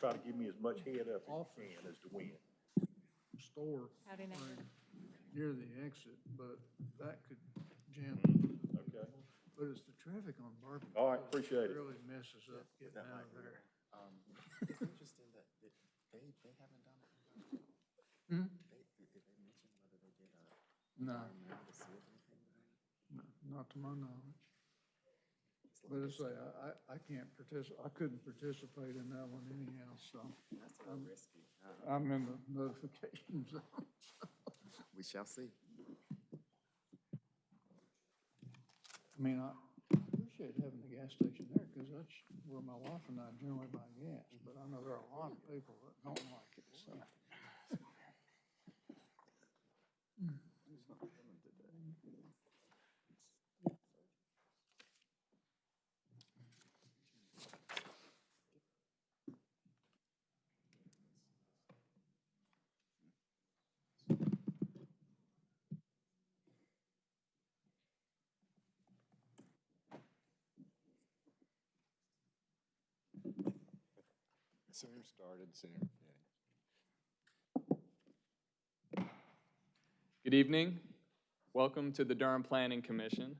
try to give me as much head up as you can as to win. store Howdy, neighbor. right near the exit, but that could jam. Okay. But it's the traffic on Barbie. All right, appreciate it. Really messes up getting That out of be there. Um, it's interesting that it- they, they haven't done it. Hmm? They, did did they mention whether they did a No, environmental to see no, not to my knowledge. But it's like, I, I, I can't participate, I couldn't participate in that one anyhow, so That's a little risky. Uh, I'm in the notification zone. We shall see. I mean, I appreciate having the gas station there, because that's where my wife and I generally buy gas, but I know there are a lot of people that don't like it, so. Started. Good evening. Welcome to the Durham Planning Commission.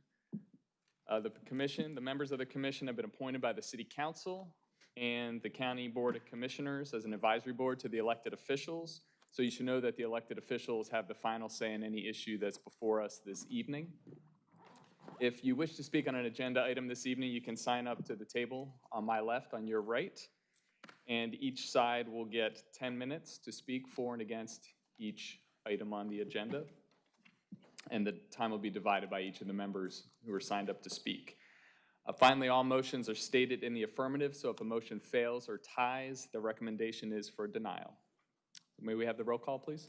Uh, The commission, the members of the commission have been appointed by the city council and the county board of commissioners as an advisory board to the elected officials. So you should know that the elected officials have the final say in any issue that's before us this evening. If you wish to speak on an agenda item this evening, you can sign up to the table on my left, on your right. And each side will get 10 minutes to speak for and against each item on the agenda. And the time will be divided by each of the members who are signed up to speak. Uh, Finally, all motions are stated in the affirmative, so if a motion fails or ties, the recommendation is for denial. May we have the roll call, please?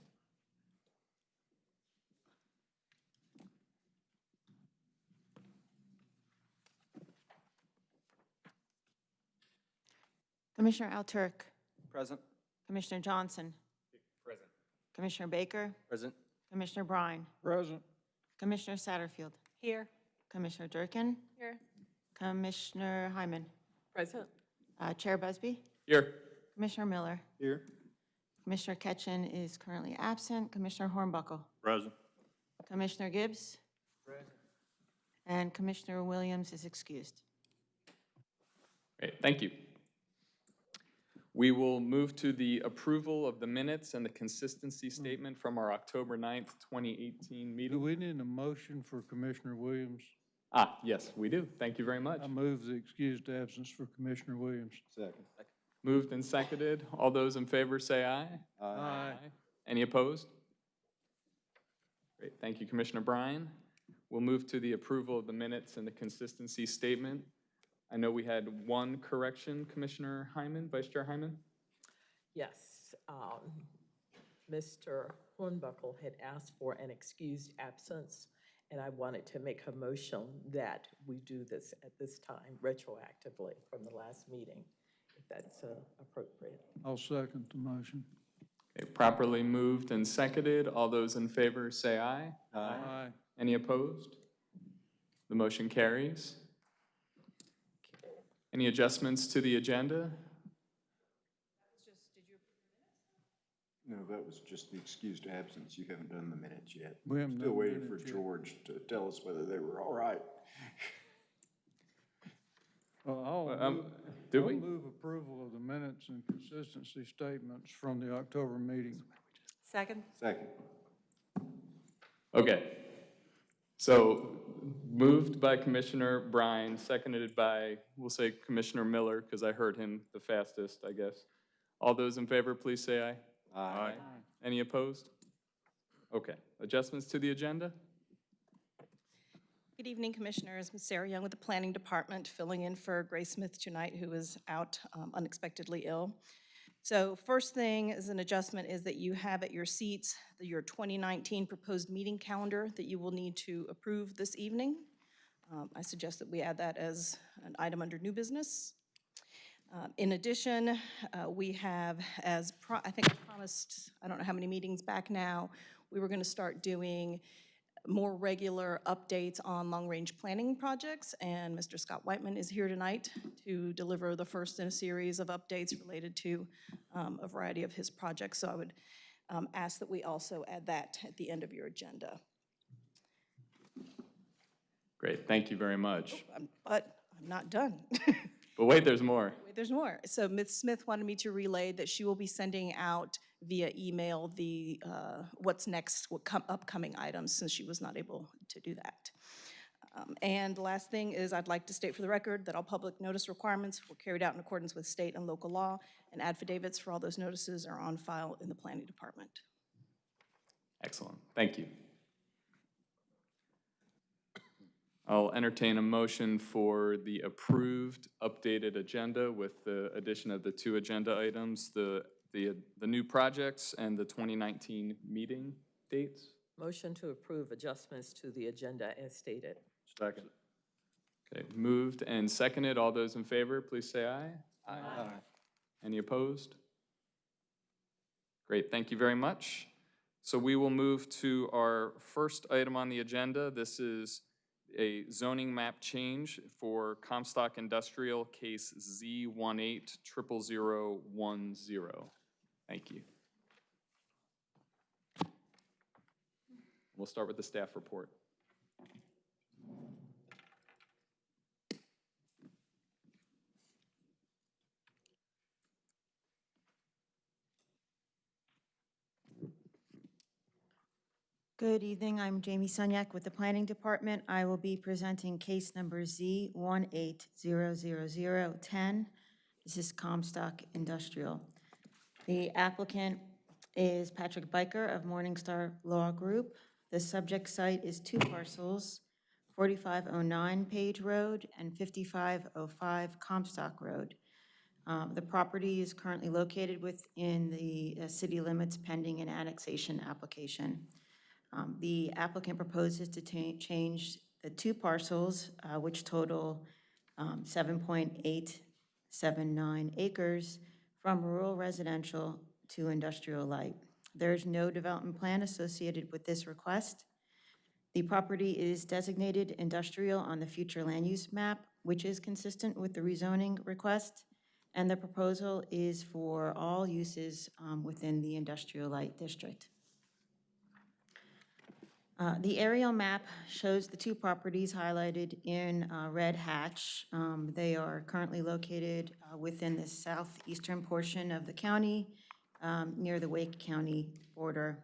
Commissioner Alturk, Present. Commissioner Johnson, Present. Commissioner Baker, Present. Commissioner Brine, Present. Commissioner Satterfield. Here. Commissioner Durkin. Here. Commissioner Hyman. Present. Uh, Chair Busby. Here. Commissioner Miller. Here. Commissioner Ketchin is currently absent. Commissioner Hornbuckle. Present. Commissioner Gibbs. Present. And Commissioner Williams is excused. Great, thank you. We will move to the approval of the minutes and the consistency statement from our October 9th, 2018 Do meeting. we need a motion for Commissioner Williams? Ah, yes, we do. Thank you very much. I move the excused absence for Commissioner Williams. Second. Moved and seconded. All those in favor say aye. Aye. Any opposed? Great, thank you, Commissioner Brine. We'll move to the approval of the minutes and the consistency statement. I know we had one correction, Commissioner Hyman, Vice Chair Hyman? Yes. um, Mr. Hornbuckle had asked for an excused absence, and I wanted to make a motion that we do this at this time retroactively from the last meeting, if that's uh, appropriate. I'll second the motion. Okay, properly moved and seconded. All those in favor say aye. Aye. Any opposed? The motion carries. Any adjustments to the agenda? No, that was just the excused absence. You haven't done the minutes yet. We haven't Still done waiting for minutes yet. George to tell us whether they were all right. Well, I'll Um, move- do I'll we? move approval of the minutes and consistency statements from the October meeting. Second? Second. Okay. So moved by Commissioner Brine, seconded by, we'll say Commissioner Miller, because I heard him the fastest, I guess. All those in favor, please say aye. Aye. Any opposed? Okay. Adjustments to the agenda? Good evening, Commissioners. Ms. Sarah Young with the Planning Department, filling in for Grace Smith tonight, who is out um, unexpectedly ill. So first thing is an adjustment is that you have at your seats the- your 2019 proposed meeting calendar that you will need to approve this evening. Um, I suggest that we add that as an item under new business. Uh, In addition, uh, we have, as, I think I promised, I don't know how many meetings back now, we were going to start doing more regular updates on long-range planning projects, and Mr. Scott Whiteman is here tonight to deliver the first in a series of updates related to um, a variety of his projects. So I would um, ask that we also add that at the end of your agenda. Great, thank you very much. Um, But I'm not done. But wait, there's more. Wait, There's more. So Ms. Smith wanted me to relay that she will be sending out via email the, uh, what's next, what upcoming items, since she was not able to do that. Um, And the last thing is, I'd like to state for the record that all public notice requirements were carried out in accordance with state and local law, and affidavits for all those notices are on file in the planning department. Excellent, thank you. I'll entertain a motion for the approved updated agenda with the addition of the two agenda items, the, the, the new projects and the 2019 meeting dates. Motion to approve adjustments to the agenda as stated. Second. Okay, moved and seconded. All those in favor, please say aye. Aye. Any opposed? Great, thank you very much. So we will move to our first item on the agenda. This is a zoning map change for Comstock Industrial Case Z 180010. Thank you. We'll start with the staff report. Good evening, I'm Jamie Sunyak with the Planning Department. I will be presenting case number Z 1800010. This is Comstock Industrial. The applicant is Patrick Byker of Morningstar Law Group. The subject site is two parcels, 4509 Page Road and 5505 Comstock Road. Um, The property is currently located within the uh, city limits pending an annexation application. Um, The applicant proposes to change the two parcels, uh, which total um, 7.879 acres, from rural residential to industrial light. There is no development plan associated with this request. The property is designated industrial on the future land use map, which is consistent with the rezoning request, and the proposal is for all uses um, within the industrial light district. Uh, The aerial map shows the two properties highlighted in uh, red hatch. Um, They are currently located uh, within the southeastern portion of the county, um, near the Wake County border.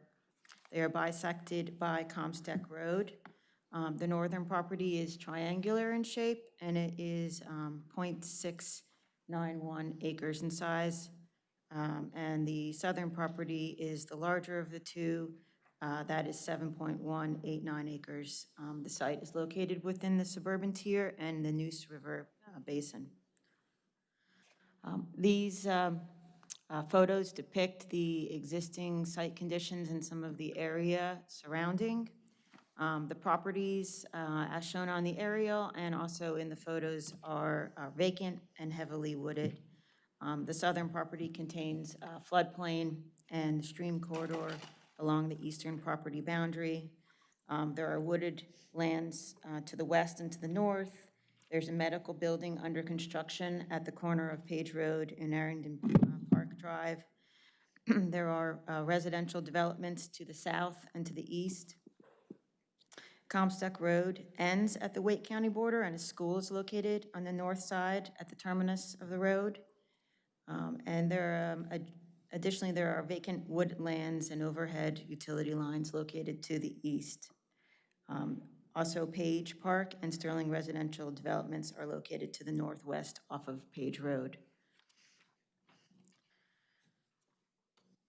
They are bisected by Comstock Road. Um, The northern property is triangular in shape, and it is um, .691 acres in size. Um, And the southern property is the larger of the two, uh, That is 7.189 acres. Um, The site is located within the suburban tier and the Neuse River uh, Basin. Um, These um, uh, photos depict the existing site conditions and some of the area surrounding. Um, The properties, uh, as shown on the aerial and also in the photos, are are vacant and heavily wooded. Um, The southern property contains uh, floodplain and stream corridor along the eastern property boundary. Um, There are wooded lands uh, to the west and to the north. There's a medical building under construction at the corner of Page Road and Arrington uh, Park Drive. There are uh, residential developments to the south and to the east. Comstock Road ends at the Wake County border, and a school is located on the north side at the terminus of the road. Um, And there, are, um, additionally, there are vacant woodlands and overhead utility lines located to the east. Um, Also, Page Park and Sterling Residential Developments are located to the northwest off of Page Road.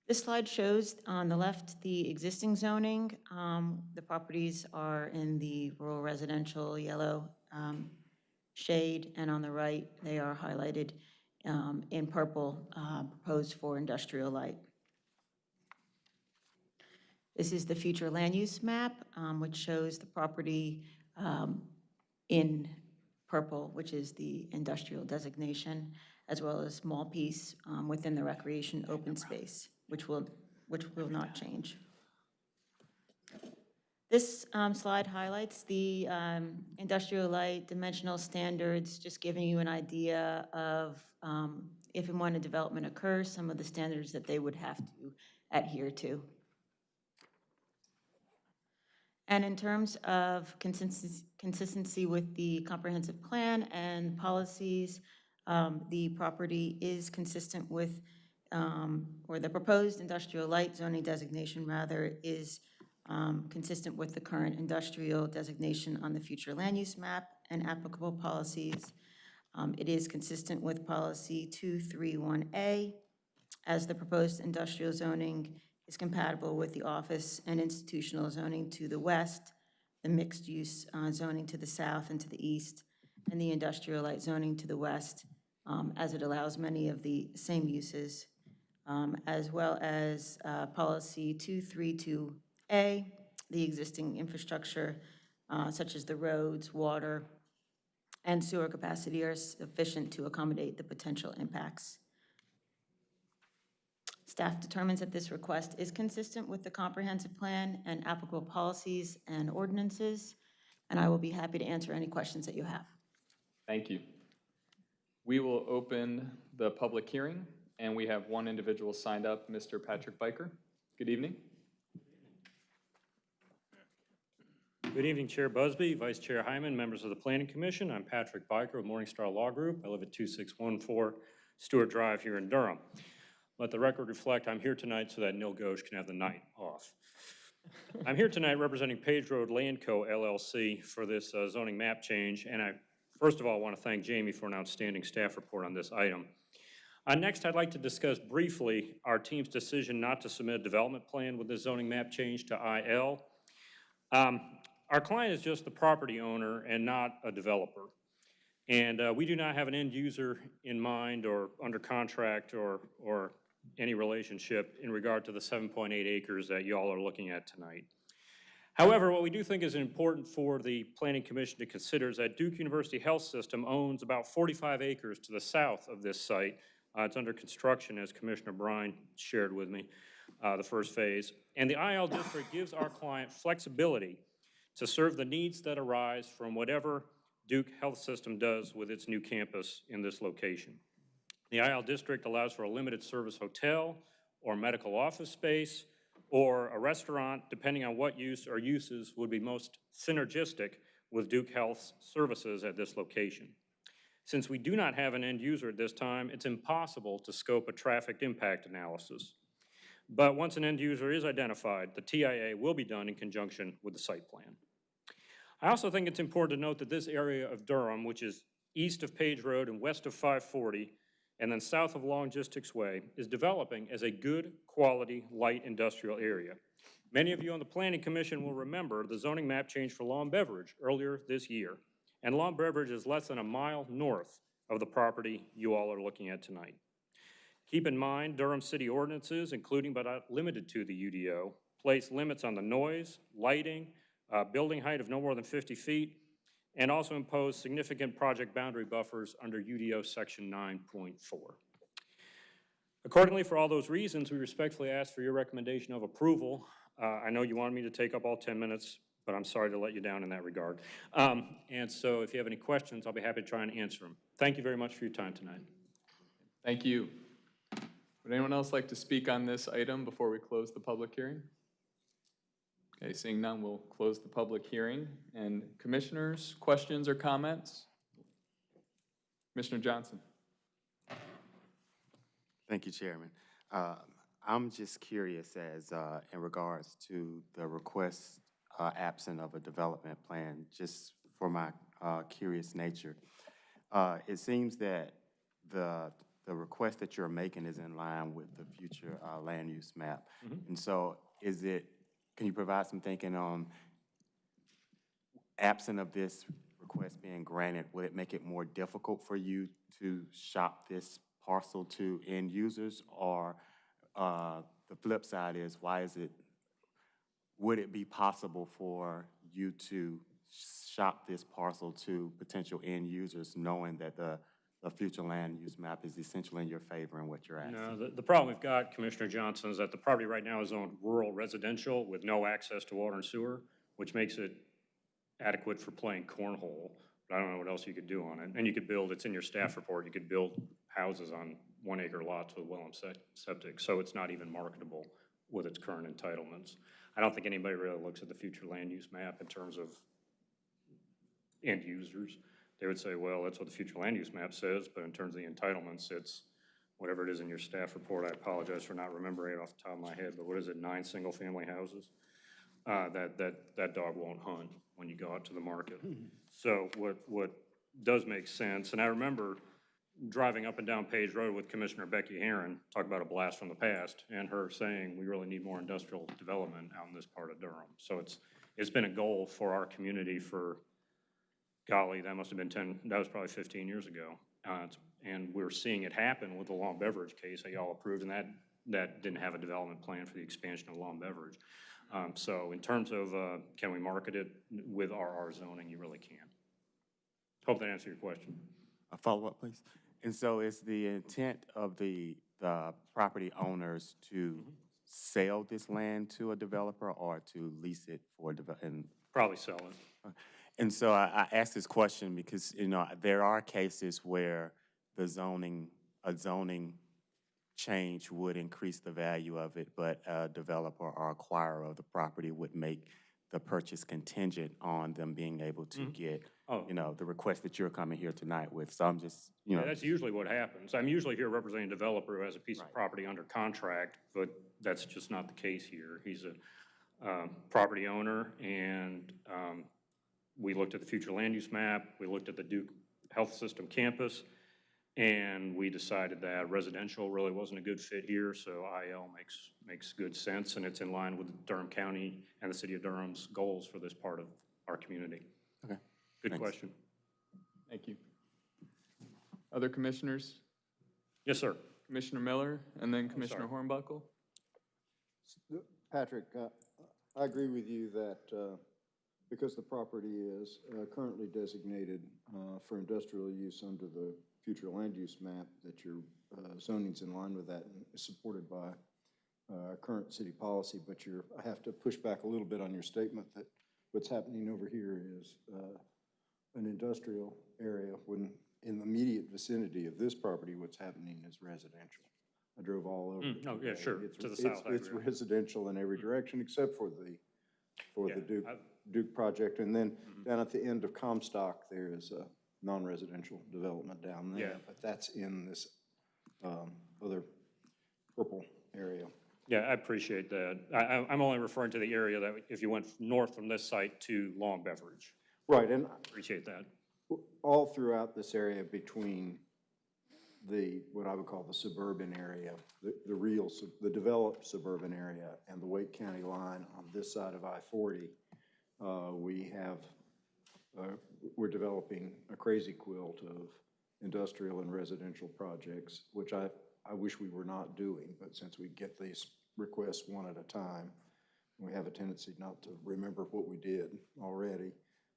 This slide shows on the left the existing zoning. Um, The properties are in the rural residential yellow um, shade, and on the right, they are highlighted um, in purple, uh, proposed for industrial light. This is the future land use map, um, which shows the property um, in purple, which is the industrial designation, as well as small piece um, within the recreation open space, which will, which will not change. This um, slide highlights the um, industrial light dimensional standards, just giving you an idea of um, if and when a development occurs, some of the standards that they would have to adhere to. And in terms of consistency, consistency with the comprehensive plan and policies, um, the property is consistent with, um, or the proposed industrial light zoning designation rather is um, consistent with the current industrial designation on the future land use map and applicable policies. Um, It is consistent with policy 231A, as the proposed industrial zoning is compatible with the office and institutional zoning to the west, the mixed-use uh, zoning to the south and to the east, and the industrial light zoning to the west, um, as it allows many of the same uses, um, as well as uh, policy 232A, the existing infrastructure uh, such as the roads, water, and sewer capacity are sufficient to accommodate the potential impacts. Staff determines that this request is consistent with the comprehensive plan and applicable policies and ordinances, and I will be happy to answer any questions that you have. Thank you. We will open the public hearing, and we have one individual signed up, Mr. Patrick Byker. Good evening. Good evening, Chair Busby, Vice Chair Hyman, members of the Planning Commission. I'm Patrick Byker with Morningstar Law Group. I live at 2614 Stewart Drive here in Durham. Let the record reflect, I'm here tonight so that Nil Ghosh can have the night off. I'm here tonight representing Page Road Land Co. LLC for this uh, zoning map change, and I, first of all, want to thank Jamie for an outstanding staff report on this item. Uh, Next, I'd like to discuss briefly our team's decision not to submit a development plan with this zoning map change to IL. Um, Our client is just the property owner and not a developer. And uh, we do not have an end user in mind or under contract or, or any relationship in regard to the 7.8 acres that y'all are looking at tonight. However, what we do think is important for the Planning Commission to consider is that Duke University Health System owns about 45 acres to the south of this site. Uh, It's under construction, as Commissioner Brine shared with me, uh, the first phase. And the IL district gives our client flexibility to serve the needs that arise from whatever Duke Health System does with its new campus in this location. The IL district allows for a limited service hotel or medical office space or a restaurant, depending on what use or uses would be most synergistic with Duke Health's services at this location. Since we do not have an end user at this time, it's impossible to scope a traffic impact analysis. But once an end user is identified, the TIA will be done in conjunction with the site plan. I also think it's important to note that this area of Durham, which is east of Page Road and west of 540, and then south of Logistics Way, is developing as a good, quality, light industrial area. Many of you on the Planning Commission will remember the zoning map change for Long Beverage earlier this year. And Long Beverage is less than a mile north of the property you all are looking at tonight. Keep in mind, Durham city ordinances, including but not limited to the UDO, place limits on the noise, lighting, uh, building height of no more than 50 feet, and also impose significant project boundary buffers under UDO Section 9.4. Accordingly, for all those reasons, we respectfully ask for your recommendation of approval. Uh, I know you wanted me to take up all 10 minutes, but I'm sorry to let you down in that regard. Um, And so if you have any questions, I'll be happy to try and answer them. Thank you very much for your time tonight. Thank you. Would anyone else like to speak on this item before we close the public hearing? Okay, seeing none, we'll close the public hearing. And commissioners, questions or comments? Commissioner Johnson? Thank you, Chairman. Uh, I'm just curious as, uh, in regards to the request uh, absent of a development plan, just for my uh, curious nature. Uh, It seems that the, the request that you're making is in line with the future uh, land use map. And so is it, can you provide some thinking on, absent of this request being granted, would it make it more difficult for you to shop this parcel to end users? Or uh, the flip side is, why is it, would it be possible for you to shop this parcel to potential end users, knowing that the, the future land use map is essentially in your favor and what you're asking? No, the, the problem we've got, Commissioner Johnson, is that the property right now is owned rural residential with no access to water and sewer. which makes it adequate for playing cornhole, but I don't know what else you could do on it. And you could build, it's in your staff report, you could build houses on one acre lots with well and sep- septic, so it's not even marketable with its current entitlements. I don't think anybody really looks at the future land use map in terms of end users. They would say, well, that's what the future land use map says, but in terms of the entitlements, it's whatever it is in your staff report. I apologize for not remembering it off the top of my head, but what is it, nine single-family houses? Uh, that, that, that dog won't hunt when you go out to the market. So what, what does make sense, and I remember driving up and down Page Road with Commissioner Becky Heron, talk about a blast from the past, and her saying, we really need more industrial development out in this part of Durham. So it's, it's been a goal for our community for, golly, that must have been 10, that was probably 15 years ago. Uh, And we're seeing it happen with the Long Beverage case that y'all approved, and that, that didn't have a development plan for the expansion of Long Beverage. Um, So in terms of, uh, can we market it with RR zoning, you really can. Hope that answered your question. A follow-up, please? And so is the intent of the, the property owners to sell this land to a developer or to lease it for, and Probably sell it. And so I, I asked this question because, you know, there are cases where the zoning, a zoning change would increase the value of it, but a developer or acquirer of the property would make the purchase contingent on them being able to get, Oh. you know, the request that you're coming here tonight with. So I'm just, you Yeah, know, that's usually what happens. I'm usually here representing a developer who has a piece of property under contract, but that's just not the case here. He's a um, property owner, and um, we looked at the future land use map, we looked at the Duke Health System campus, and we decided that residential really wasn't a good fit here, so IL makes, makes good sense, and it's in line with Durham County and the city of Durham's goals for this part of our community. Okay, Good thanks. question. Thank you. Other commissioners? Yes, sir. Commissioner Miller, and then Commissioner Hornbuckle? Patrick, uh, I agree with you that uh, because the property is uh, currently designated uh, for industrial use under the future land use map, that your uh, zoning's in line with that and is supported by uh, current city policy, but you're, I have to push back a little bit on your statement that what's happening over here is uh, an industrial area when in the immediate vicinity of this property, what's happening is residential. I drove all over. Mm, oh, yeah, sure, It's- to the it's- south, It's residential in every direction except for the, for the Duke, I- Duke project. And then down at the end of Comstock, there is a non-residential development down Yeah. there. But that's in this um, other purple area. Yeah, I appreciate that. I, I- I'm only referring to the area that if you went north from this site to Long Beverage. Right, and I Appreciate that. all throughout this area between the, what I would call the suburban area, the, the real, sub- the developed suburban area and the Wake County line on this side of I-40, uh, we have, uh, we're developing a crazy quilt of industrial and residential projects, which I, I wish we were not doing, but since we get these requests one at a time, we have a tendency not to remember what we did already.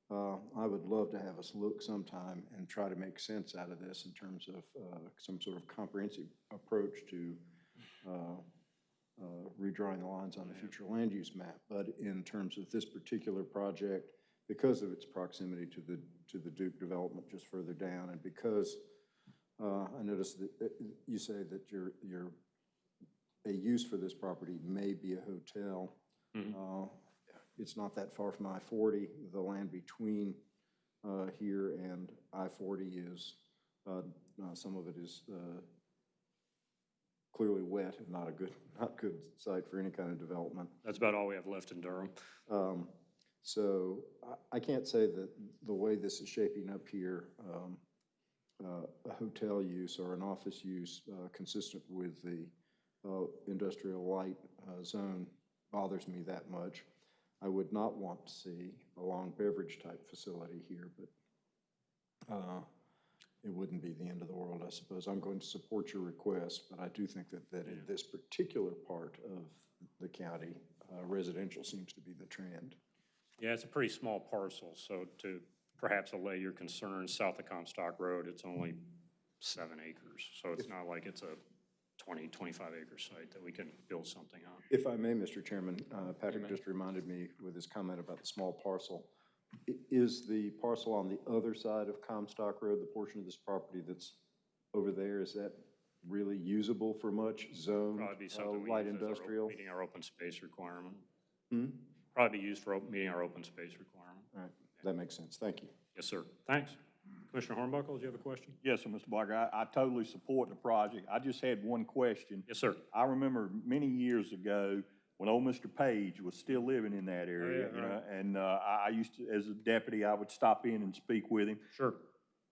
Uh, I would love to have us look sometime and try to make sense out of this in terms of uh, some sort of comprehensive approach to uh, redrawing the lines on the future land use map. But in terms of this particular project, because of its proximity to the, to the Duke development just further down, and because uh, I noticed that uh, you say that your, your, a use for this property may be a hotel. Uh, It's not that far from I-40. The land between uh, here and I-40 is, uh, uh, some of it is uh, clearly wet and not a good, not good site for any kind of development. That's about all we have left in Durham. Um, So I, I can't say that the way this is shaping up here, um, uh, a hotel use or an office use uh, consistent with the uh, industrial light uh, zone bothers me that much. I would not want to see a long beverage type facility here, but uh, it wouldn't be the end of the world, I suppose. I'm going to support your request, but I do think that, that in this particular part of the county, uh, residential seems to be the trend. Yeah, it's a pretty small parcel, so to perhaps allay your concerns, south of Comstock Road, it's only seven acres. So it's not like it's a 20, 25 acre site that we can build something on. If I may, Mr. Chairman, uh, Patrick just reminded me with his comment about the small parcel. I- Is the parcel on the other side of Comstock Road, the portion of this property that's over there, is that really usable for much zone, Probably be uh, something we light use as our op- industrial? meeting our open space requirement. Hmm? Probably be used for op- meeting our open space requirement. All right, that makes sense. Thank you. Yes, sir. Thanks. Commissioner Hornbuckle, do you have a question? Yes, sir, Mr. Barker, I, I totally support the project. I just had one question. Yes, sir. I remember many years ago, when old Mr. Page was still living in that area, yeah, you know, right. and, uh, I, I used to, as a deputy, I would stop in and speak with him. Sure.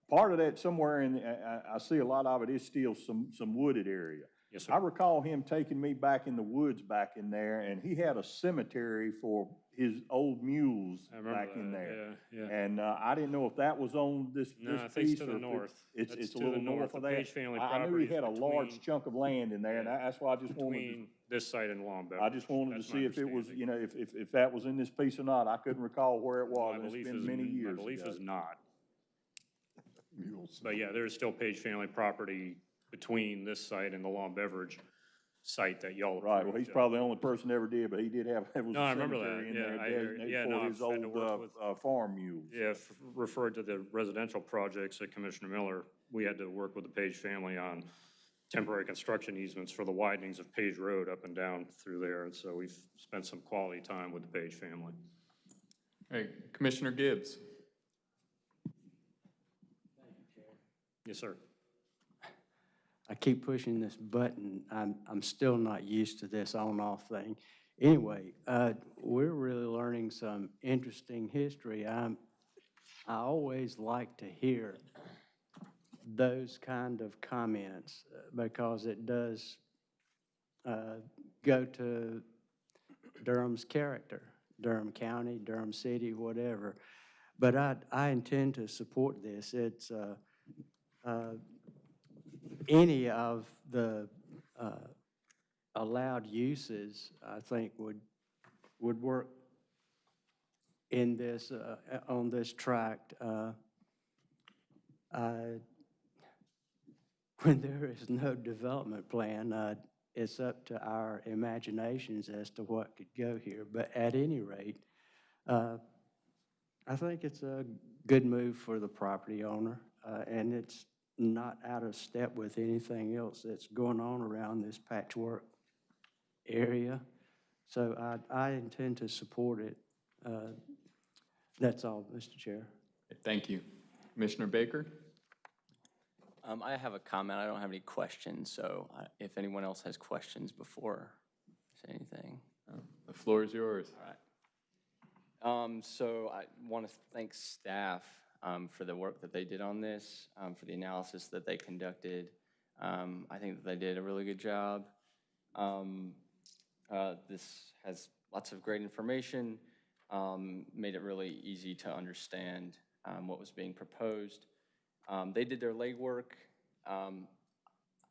Part of that somewhere in, I, I, I see a lot of it is still some, some wooded area. Yes, I recall him taking me back in the woods back in there, and he had a cemetery for his old mules back in that, there. Yeah, yeah. And, uh, I didn't know if that was on this, No, this I think piece it's to or the north. It's, That's it's a to the little north The of that. Page family I, I knew he is had a large chunk of land in there, and Yeah. I- that's why I just wanted to, this site and Long Beverage. I just wanted to see if it was, you know, if, if, if that was in this piece or not. I couldn't recall where it was, My and it's belief been is- many My years belief ago. is not. But yeah, there is still Page family property between this site and the Long Beverage site that y'all approved. Right, well, he's probably the only person that ever did, but he did have, there was No, I a remember that. cemetery in Yeah, there I hear- designated yeah, no, for I've his had to old, work uh, with- uh, farm mules. Yeah, f- referred to the residential projects that Commissioner Miller, we had to work with the Page family on temporary construction easements for the widenings of Page Road up and down through there, and so we've spent some quality time with the Page family. Hey, Commissioner Gibbs. Thank you, Chair. Yes, sir. I keep pushing this button. I'm, I'm still not used to this on-off thing. Anyway, uh, we're really learning some interesting history. I'm, I always like to hear those kind of comments uh, because it does uh, go to Durham's character, Durham County, Durham City, whatever. But I, I intend to support this. It's, uh, uh, any of the uh, allowed uses, I think, would, would work in this, uh, on this tract. uh, When there is no development plan, uh, it's up to our imaginations as to what could go here. But at any rate, uh, I think it's a good move for the property owner, uh, and it's not out of step with anything else that's going on around this patchwork area. So I, I intend to support it. Uh, That's all, Mr. Chair. Thank you. Commissioner Baker? Um, I have a comment. I don't have any questions, so I- if anyone else has questions before I say anything. The floor is yours. Um, so I want to thank staff, um, for the work that they did on this, um, for the analysis that they conducted. Um, I think that they did a really good job. Um, uh, this has lots of great information, um, made it really easy to understand, um, what was being proposed. They did their legwork.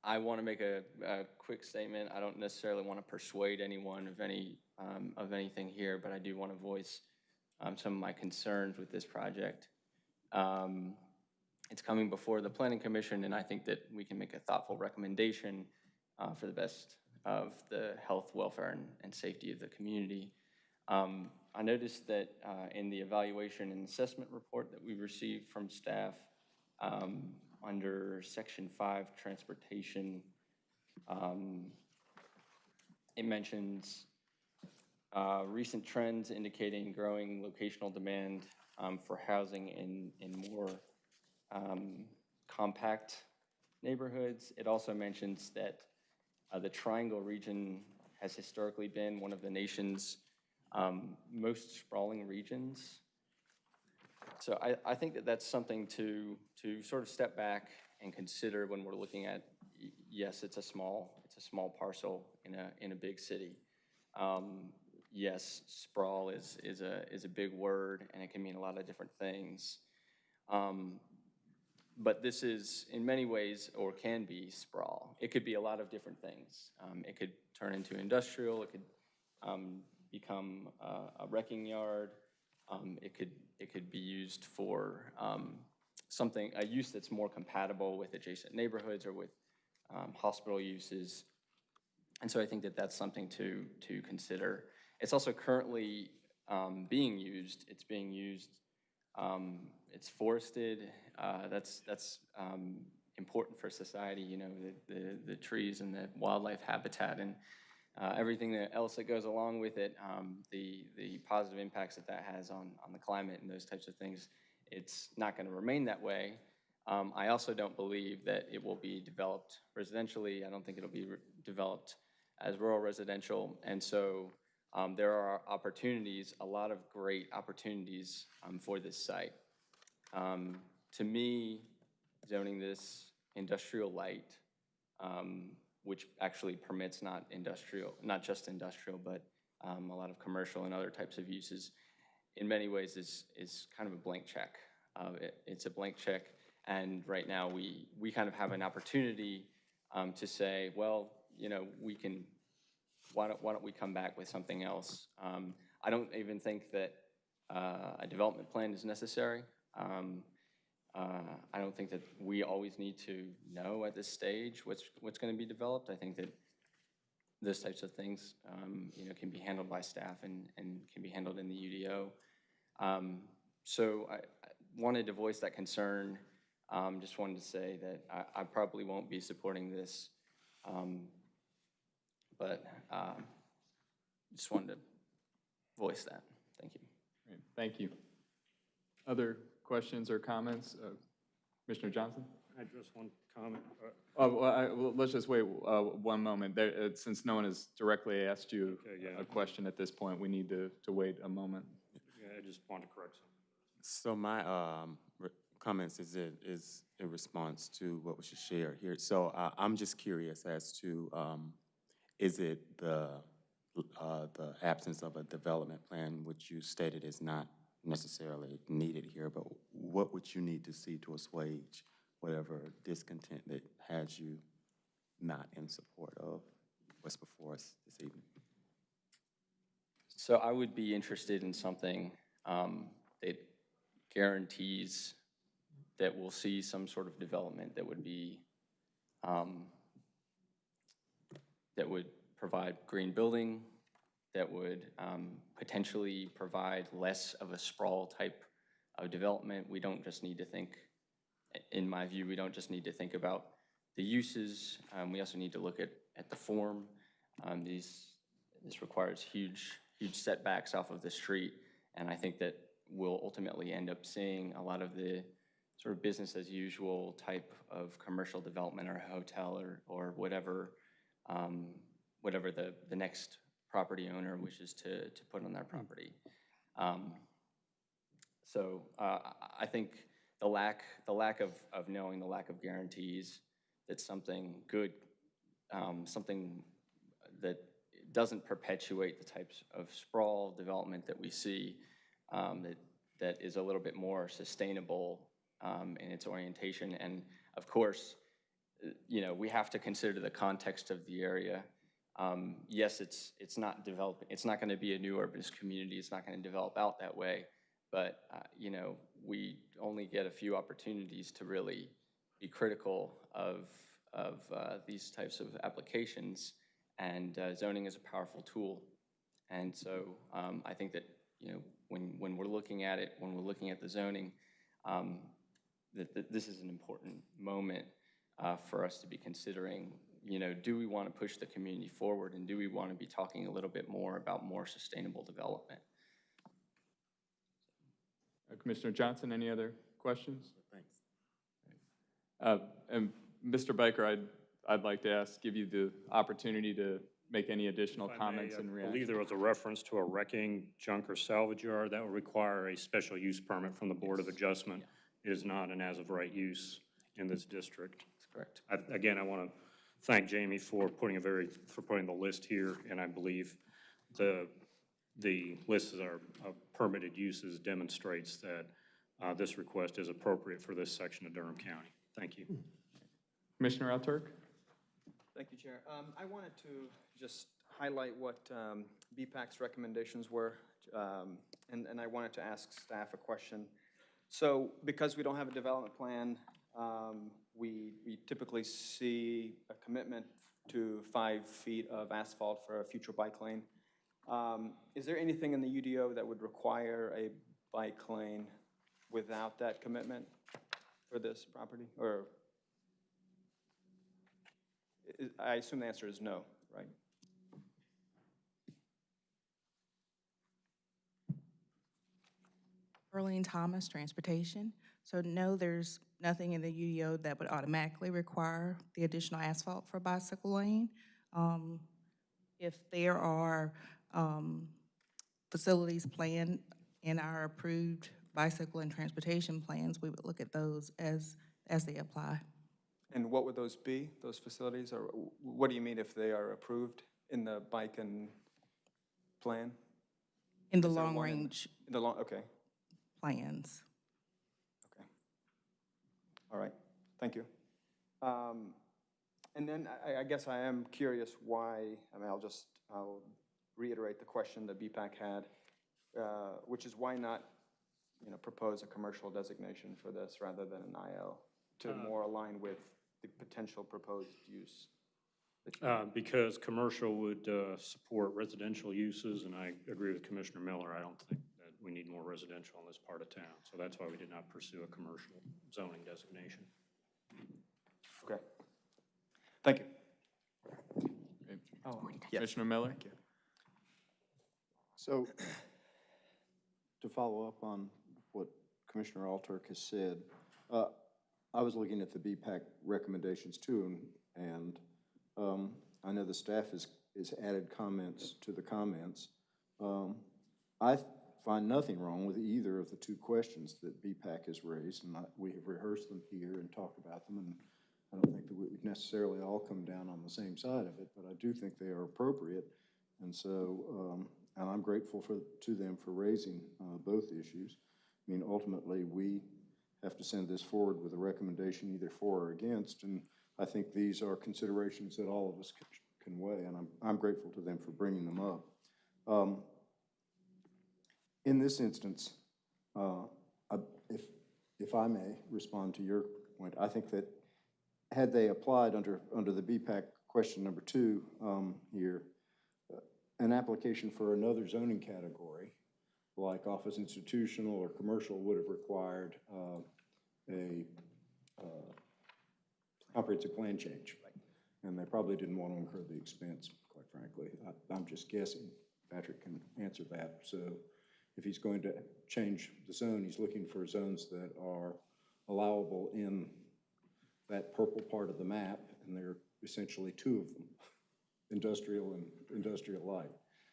I want to make a, a quick statement. I don't necessarily want to persuade anyone of any, um, of anything here, but I do want to voice, um, some of my concerns with this project. Um, it's coming before the planning commission, and I think that we can make a thoughtful recommendation, uh, for the best of the health, welfare, and, and safety of the community. Um, I noticed that, uh, in the evaluation and assessment report that we received from staff, um, under section five, transportation, um, it mentions, uh, recent trends indicating growing locational demand, um, for housing in, in more, um, compact neighborhoods. It also mentions that, uh, the Triangle region has historically been one of the nation's, um, most sprawling regions. So I, I think that that's something to, to sort of step back and consider when we're looking at, yes, it's a small, it's a small parcel in a, in a big city. Um, Yes, sprawl is, is a, is a big word, and it can mean a lot of different things. Um, But this is, in many ways, or can be sprawl. It could be a lot of different things. Um, It could turn into industrial, it could um, become uh, a wrecking yard. Um, It could, it could be used for um, something, a use that's more compatible with adjacent neighborhoods or with um, hospital uses. And so I think that that's something to, to consider. It's also currently um, being used. It's being used, um, it's forested. Uh, That's, that's um, important for society, you know, the, the, the trees and the wildlife habitat and uh, everything that else that goes along with it, um, the, the positive impacts that that has on, on the climate and those types of things. It's not going to remain that way. Um, I also don't believe that it will be developed residentially. I don't think it'll be developed as rural residential. And so um, there are opportunities, a lot of great opportunities um, for this site. Um, To me, zoning this industrial light, um, which actually permits not industrial, not just industrial, but um, a lot of commercial and other types of uses, in many ways is, is kind of a blank check. Uh, it- It's a blank check, and right now, we, we kind of have an opportunity um, to say, well, you know, we can, why don't, why don't we come back with something else? Um, I don't even think that uh, a development plan is necessary. Um, uh, I don't think that we always need to know at this stage what's, what's going to be developed. I think that those types of things, um, you know, can be handled by staff and, and can be handled in the UDO. Um, So I, I wanted to voice that concern. Um, Just wanted to say that I, I probably won't be supporting this. But um, just wanted to voice that. Thank you. Great, Thank you. Other questions or comments? Uh, Commissioner Johnson? I just one comment. Uh, Oh, well, I- well, let's just wait uh, one moment. There, uh, Since no one has directly asked you Okay, yeah. a question at this point, we need to, to wait a moment. Yeah, I just wanted to correct something. So my um, re- comments is in, is in response to what was just shared here. So uh, I'm just curious as to, um, is it the, uh, the absence of a development plan, which you stated is not necessarily needed here, but what would you need to see to assuage whatever discontent that has you not in support of what's before us this evening? So I would be interested in something um, that guarantees that we'll see some sort of development that would be, um, that would provide green building, that would um, potentially provide less of a sprawl type of development. We don't just need to think, in my view, we don't just need to think about the uses. Um, We also need to look at, at the form. Um, These, this requires huge, huge setbacks off of the street. And I think that we'll ultimately end up seeing a lot of the sort of business as usual type of commercial development or hotel or, or whatever, um, whatever the, the next property owner wishes to, to put on their property. Um, So uh, I- think the lack, the lack of, of knowing, the lack of guarantees that something good, um, something that doesn't perpetuate the types of sprawl development that we see, um, that, that is a little bit more sustainable um, in its orientation. And of course, you know, we have to consider the context of the area. Um, Yes, it's, it's not developing, it's not going to be a new urbanist community, it's not going to develop out that way, but, uh, you know, we only get a few opportunities to really be critical of, of uh, these types of applications, and uh, zoning is a powerful tool. And so um, I think that, you know, when, when we're looking at it, when we're looking at the zoning, um, that, that this is an important moment uh, for us to be considering, you know, do we want to push the community forward, and do we want to be talking a little bit more about more sustainable development? Uh, Commissioner Johnson, any other questions? Thanks. Uh, And Mr. Byker, I'd, I'd like to ask, give you the opportunity to make any additional If I may, comments and I believe there was a reference to a wrecking, junk, or salvage yard. That would require a special use permit from the Board of Adjustment. It is not an as-of-right use in this district. That's correct. I- Again, I want to thank Jamie for putting a very, for putting the list here, and I believe the, the list of our of permitted uses demonstrates that uh, this request is appropriate for this section of Durham County. Thank you. Commissioner Alturk? Thank you, Chair. Um, I wanted to just highlight what um, BPAC's recommendations were, um, and, and I wanted to ask staff a question. So because we don't have a development plan, um, we, we typically see a commitment to five feet of asphalt for a future bike lane. Um, Is there anything in the UDO that would require a bike lane without that commitment for this property, or? I- I assume the answer is no, right? Earlene Thomas, Transportation. So no, there's nothing in the UDO that would automatically require the additional asphalt for a bicycle lane. Um, If there are um, facilities planned in our approved bicycle and transportation plans, we would look at those as, as they apply. And what would those be, those facilities, or what do you mean if they are approved in the bike and plan? In the Is there one in- long-range In the long, okay, plans. All right, thank you. Um, And then I, I guess I am curious why, I mean, I'll just, I'll reiterate the question that BPAC had, uh, which is why not, you know, propose a commercial designation for this rather than an IL to more align with the potential proposed use? Uh, Because commercial would uh, support residential uses, and I agree with Commissioner Miller. I don't think we need more residential in this part of town. So that's why we did not pursue a commercial zoning designation. Okay. Thank you. Oh, Commissioner Miller? So, to follow up on what Commissioner Al-Turk has said, uh, I was looking at the BPAC recommendations too, and, and um, I know the staff has, has added comments to the comments. Um, I find nothing wrong with either of the two questions that BPAC has raised, and I, we have rehearsed them here and talked about them, and I don't think that we would necessarily all come down on the same side of it, but I do think they are appropriate. And so, um, and I'm grateful for, to them for raising, uh, both issues. I mean, ultimately, we have to send this forward with a recommendation either for or against, and I think these are considerations that all of us can, can weigh, and I'm, I'm grateful to them for bringing them up. Um, in this instance, uh, if, if I may respond to your point, I think that had they applied under, under the BPAC question number two um, here, uh, an application for another zoning category, like office institutional or commercial, would have required uh, a uh, comprehensive plan change. And they probably didn't want to incur the expense, quite frankly. I- I'm just guessing. Patrick can answer that. So if he's going to change the zone, he's looking for zones that are allowable in that purple part of the map, and there are essentially two of them, industrial and industrial light.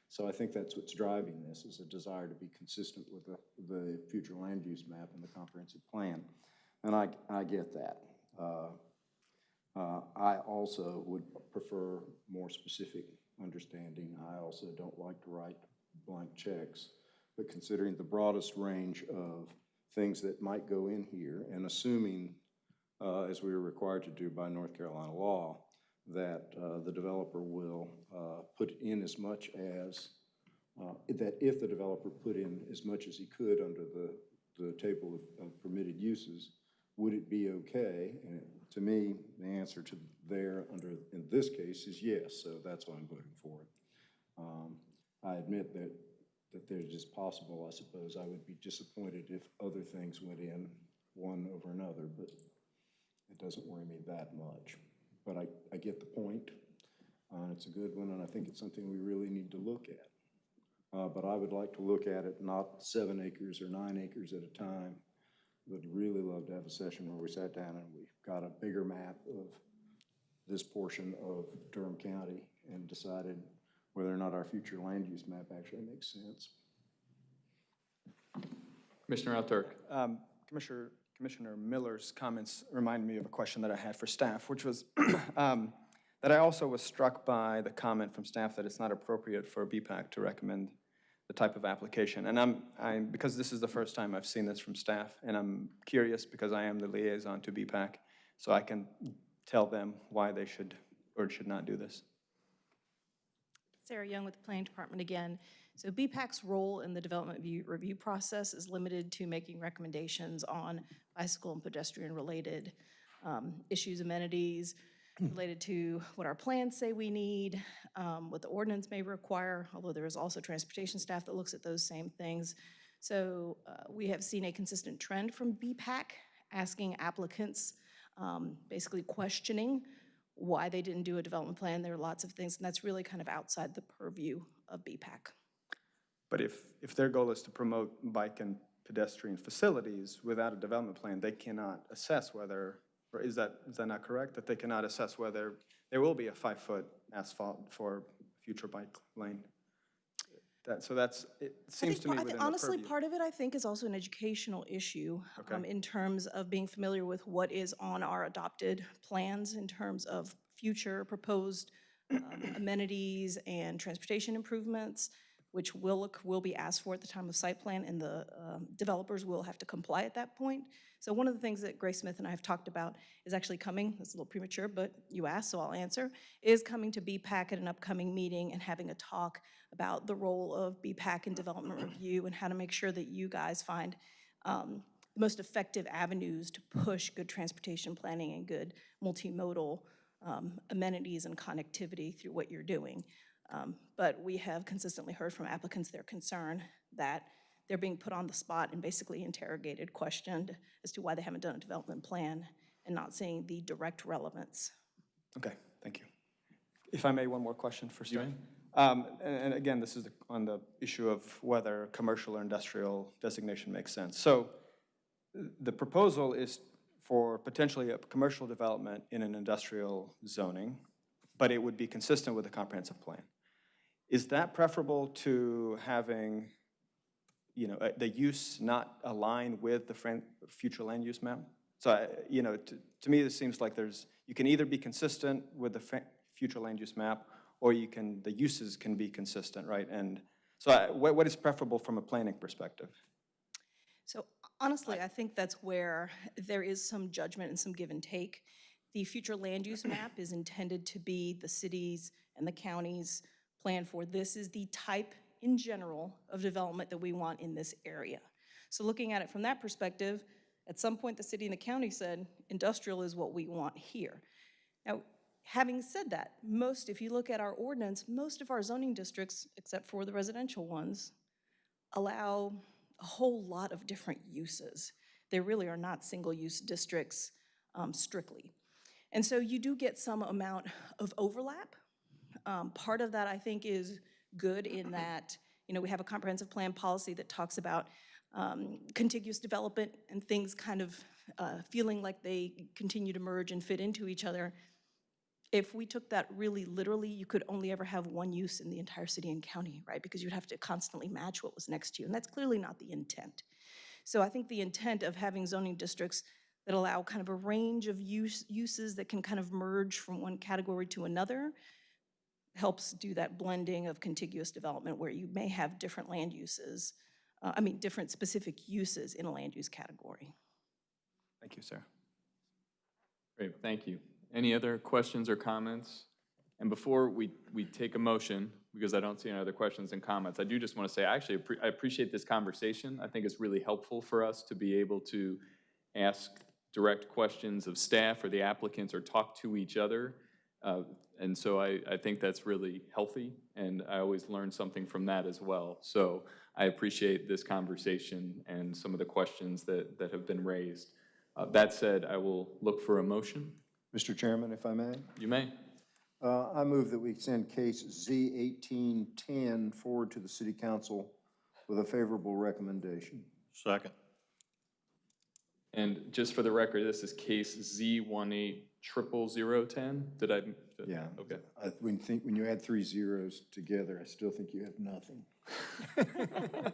So I think that's what's driving this, is a desire to be consistent with the, the future land use map and the comprehensive plan. And I, I get that. Uh, uh, I also would prefer more specific understanding. I also don't like to write blank checks. But considering the broadest range of things that might go in here, and assuming uh, as we are required to do by North Carolina law, that uh, the developer will uh, put in as much as, uh, that if the developer put in as much as he could under the, the table of- of permitted uses, would it be okay? And to me, the answer to there under, in this case, is yes, so that's why I'm voting for it. Um, I admit that, that there's just possible, I suppose, I would be disappointed if other things went in one over another, but it doesn't worry me that much. But I, I get the point, uh, it's a good one, and I think it's something we really need to look at. Uh, but I would like to look at it not seven acres or nine acres at a time. Would really love to have a session where we sat down and we got a bigger map of this portion of Durham County and decided whether or not our future land use map actually makes sense. Commissioner Al-Turk? Um, Commissioner, Commissioner Miller's comments remind me of a question that I had for staff, which was um, that I also was struck by the comment from staff that it's not appropriate for BPAC to recommend the type of application. And I'm, I'm, because this is the first time I've seen this from staff, and I'm curious because I am the liaison to BPAC, so I can tell them why they should or should not do this. Sarah Young with the Planning Department again. So BPAC's role in the development view, review process is limited to making recommendations on bicycle and pedestrian-related um, issues, amenities related to what our plans say we need, um, what the ordinance may require, although there is also transportation staff that looks at those same things. So uh, we have seen a consistent trend from BPAC asking applicants, um, basically questioning why they didn't do a development plan. There are lots of things, and that's really kind of outside the purview of BPAC. But if, if their goal is to promote bike and pedestrian facilities without a development plan, they cannot assess whether, or is that, is that not correct? That they cannot assess whether there will be a five-foot asphalt for future bike lane? That, so that's, it I seems think to me I thi- within the Honestly, part of it, I think, is also an educational issue Okay. um, in terms of being familiar with what is on our adopted plans in terms of future proposed um, amenities and transportation improvements, which will, look- will be asked for at the time of site plan, and the um, developers will have to comply at that point. So one of the things that Grace Smith and I have talked about is actually coming, it's a little premature, but you asked, so I'll answer, is coming to BPAC at an upcoming meeting and having a talk about the role of BPAC in development review and how to make sure that you guys find um, the most effective avenues to push good transportation planning and good multimodal um, amenities and connectivity through what you're doing. Um, But we have consistently heard from applicants their concern that they're being put on the spot and basically interrogated, questioned as to why they haven't done a development plan and not seeing the direct relevance. Okay, thank you. If I may, one more question for staff. Um, And and again, this is the- on the issue of whether commercial or industrial designation makes sense. So the proposal is for potentially a commercial development in an industrial zoning, but it would be consistent with the comprehensive plan. Is that preferable to having, you know, uh, the use not align with the future land use map? So, you know, to, to me, this seems like there's, you can either be consistent with the future land use map, or you can, the uses can be consistent, right? And so I- what, what is preferable from a planning perspective? So honestly, I think that's where there is some judgment and some give and take. The future land use map is intended to be the city's and the county's plan for this is the type in general of development that we want in this area. So looking at it from that perspective, at some point, the city and the county said, industrial is what we want here. Now, having said that, most, if you look at our ordinance, most of our zoning districts, except for the residential ones, allow a whole lot of different uses. They really are not single-use districts um, strictly. And so you do get some amount of overlap. Um, Part of that, I think, is good in that, you know, we have a comprehensive plan policy that talks about um, contiguous development and things kind of uh, feeling like they continue to merge and fit into each other. If we took that really literally, you could only ever have one use in the entire city and county, right? Because you'd have to constantly match what was next to you, and that's clearly not the intent. So I think the intent of having zoning districts that allow kind of a range of use, uses that can kind of merge from one category to another helps do that blending of contiguous development where you may have different land uses, uh, I mean, different specific uses in a land use category. Thank you, sir. Great, thank you. Any other questions or comments? And before we, we take a motion, because I don't see any other questions and comments, I do just want to say, I actually, I appreciate this conversation. I think it's really helpful for us to be able to ask direct questions of staff or the applicants or talk to each other. Uh, And so I, I think that's really healthy, and I always learn something from that as well. So I appreciate this conversation and some of the questions that, that have been raised. Uh, That said, I will look for a motion. Mr. Chairman, if I may? You may. Uh, I move that we send case Z eighteen ten forward to the city council with a favorable recommendation. Second. And just for the record, this is case Z one eight triple zero ten? Did I? did- Yeah. Okay. I, when you think, when you add three zeros together, I still think you have nothing.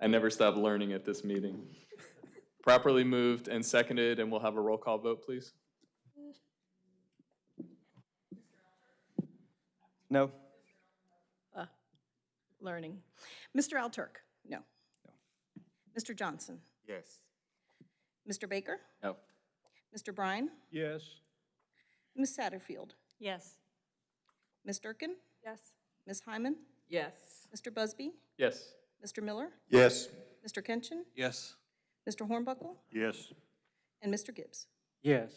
I never stop learning at this meeting. Properly moved and seconded, and we'll have a roll call vote, please. No? Uh, Learning. Mr. Al-Turk? No. Mr. Johnson? Yes. Mr. Byker? No. Mr. Brine? Yes. Ms. Satterfield? Yes. Ms. Durkin? Yes. Ms. Hyman? Yes. Mr. Busby? Yes. Mr. Miller? Yes. Mr. Kenshin? Yes. Mr. Hornbuckle, Yes. and Mr. Gibbs. Yes.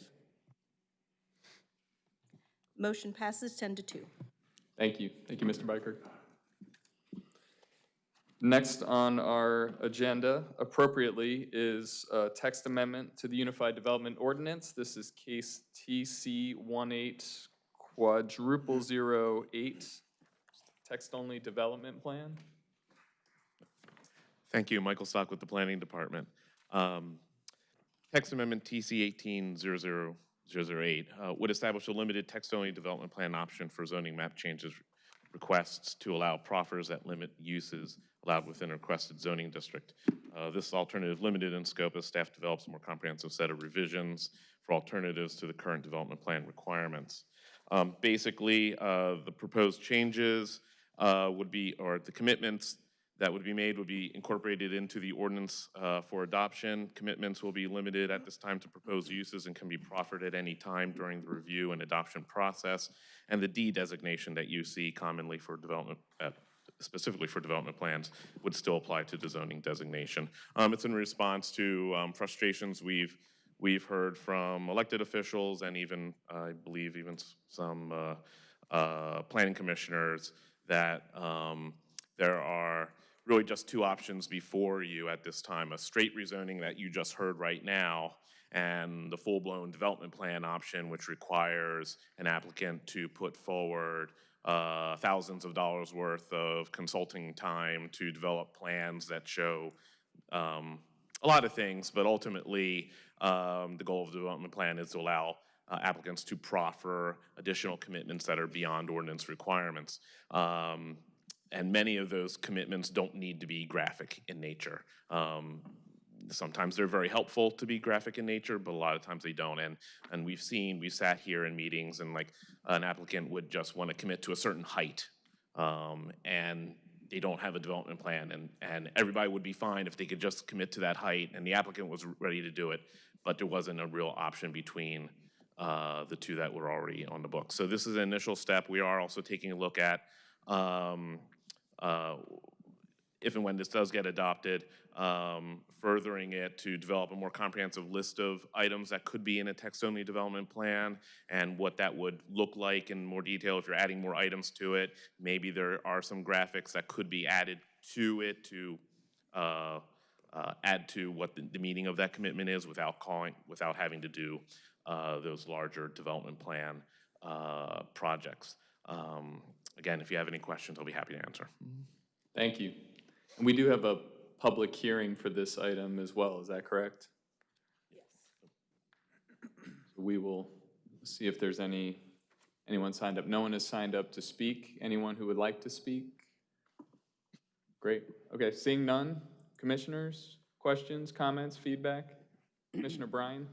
Motion passes 10 to 2. Thank you. Thank you, Mr. Byker. Next on our agenda appropriately is a text amendment to the Unified Development Ordinance. This is case TC 18 quadruple zero eight, text-only development plan. Thank you, Michael Stock with the Planning Department. Um, Text Amendment TC 1800008 uh, would establish a limited text-only development plan option for zoning map changes requests to allow proffers that limit uses allowed within a requested zoning district. Uh, This alternative limited in scope as staff develops a more comprehensive set of revisions for alternatives to the current development plan requirements. Um, Basically, uh, the proposed changes uh, would be, or the commitments that would be made would be incorporated into the ordinance uh, for adoption. Commitments will be limited at this time to proposed uses and can be proffered at any time during the review and adoption process. And the D designation that you see commonly for development, uh, specifically for development plans, would still apply to the zoning designation. Um, It's in response to um, frustrations we've, we've heard from elected officials and even, I believe, even some uh, uh, planning commissioners that um, there are really just two options before you at this time, a straight rezoning that you just heard right now, and the full-blown development plan option, which requires an applicant to put forward uh, thousands of dollars worth of consulting time to develop plans that show um, a lot of things, but ultimately, um, the goal of the development plan is to allow uh, applicants to proffer additional commitments that are beyond ordinance requirements. Um, and many of those commitments don't need to be graphic in nature. Um, sometimes they're very helpful to be graphic in nature, but a lot of times they don't. And, and we've seen, we sat here in meetings and like an applicant would just want to commit to a certain height. Um, and they don't have a development plan and, and everybody would be fine if they could just commit to that height and the applicant was ready to do it, but there wasn't a real option between uh, the two that were already on the book. So this is an initial step. We are also taking a look at um, uh, if and when this does get adopted, um, furthering it to develop a more comprehensive list of items that could be in a text-only development plan and what that would look like in more detail if you're adding more items to it. Maybe there are some graphics that could be added to it to uh, uh, add to what the, the meaning of that commitment is without calling, without having to do uh, those larger development plan uh, projects. Um, Again, if you have any questions, I'll be happy to answer. Thank you. And we do have a public hearing for this item as well, is that correct? Yes. We will see if there's any, anyone signed up. No one has signed up to speak. Anyone who would like to speak? Great. Okay, seeing none. Commissioners, questions, comments, feedback? Commissioner Brine?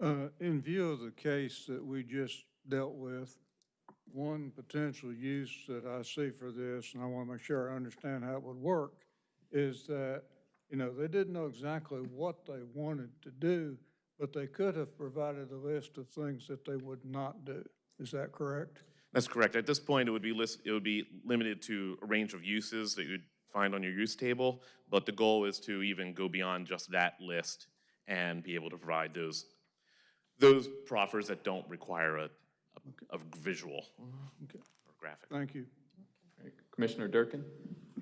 Uh, in view of the case that we just dealt with, one potential use that I see for this, and I want to make sure I understand how it would work, is that, you know, they didn't know exactly what they wanted to do, but they could have provided a list of things that they would not do. Is that correct? That's correct. At this point, it would be list, it would be limited to a range of uses that you'd find on your use table, but the goal is to even go beyond just that list and be able to provide those, those proffers that don't require a, a, a visual Okay, or graphic. thank you. Commissioner Durkin?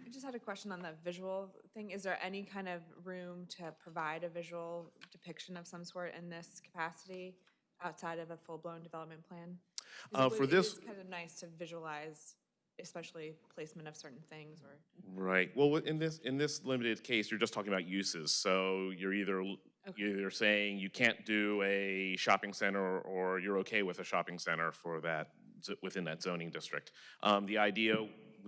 I just had a question on the visual thing. Is there any kind of room to provide a visual depiction of some sort in this capacity outside of a full-blown development plan? Uh, it for would- this- It is kind of nice to visualize, especially placement of certain things or. Right. Well, in this, in this limited case, you're just talking about uses. So you're either, you're either saying you can't do a shopping center or you're okay with a shopping center for that, within that zoning district. Um, the idea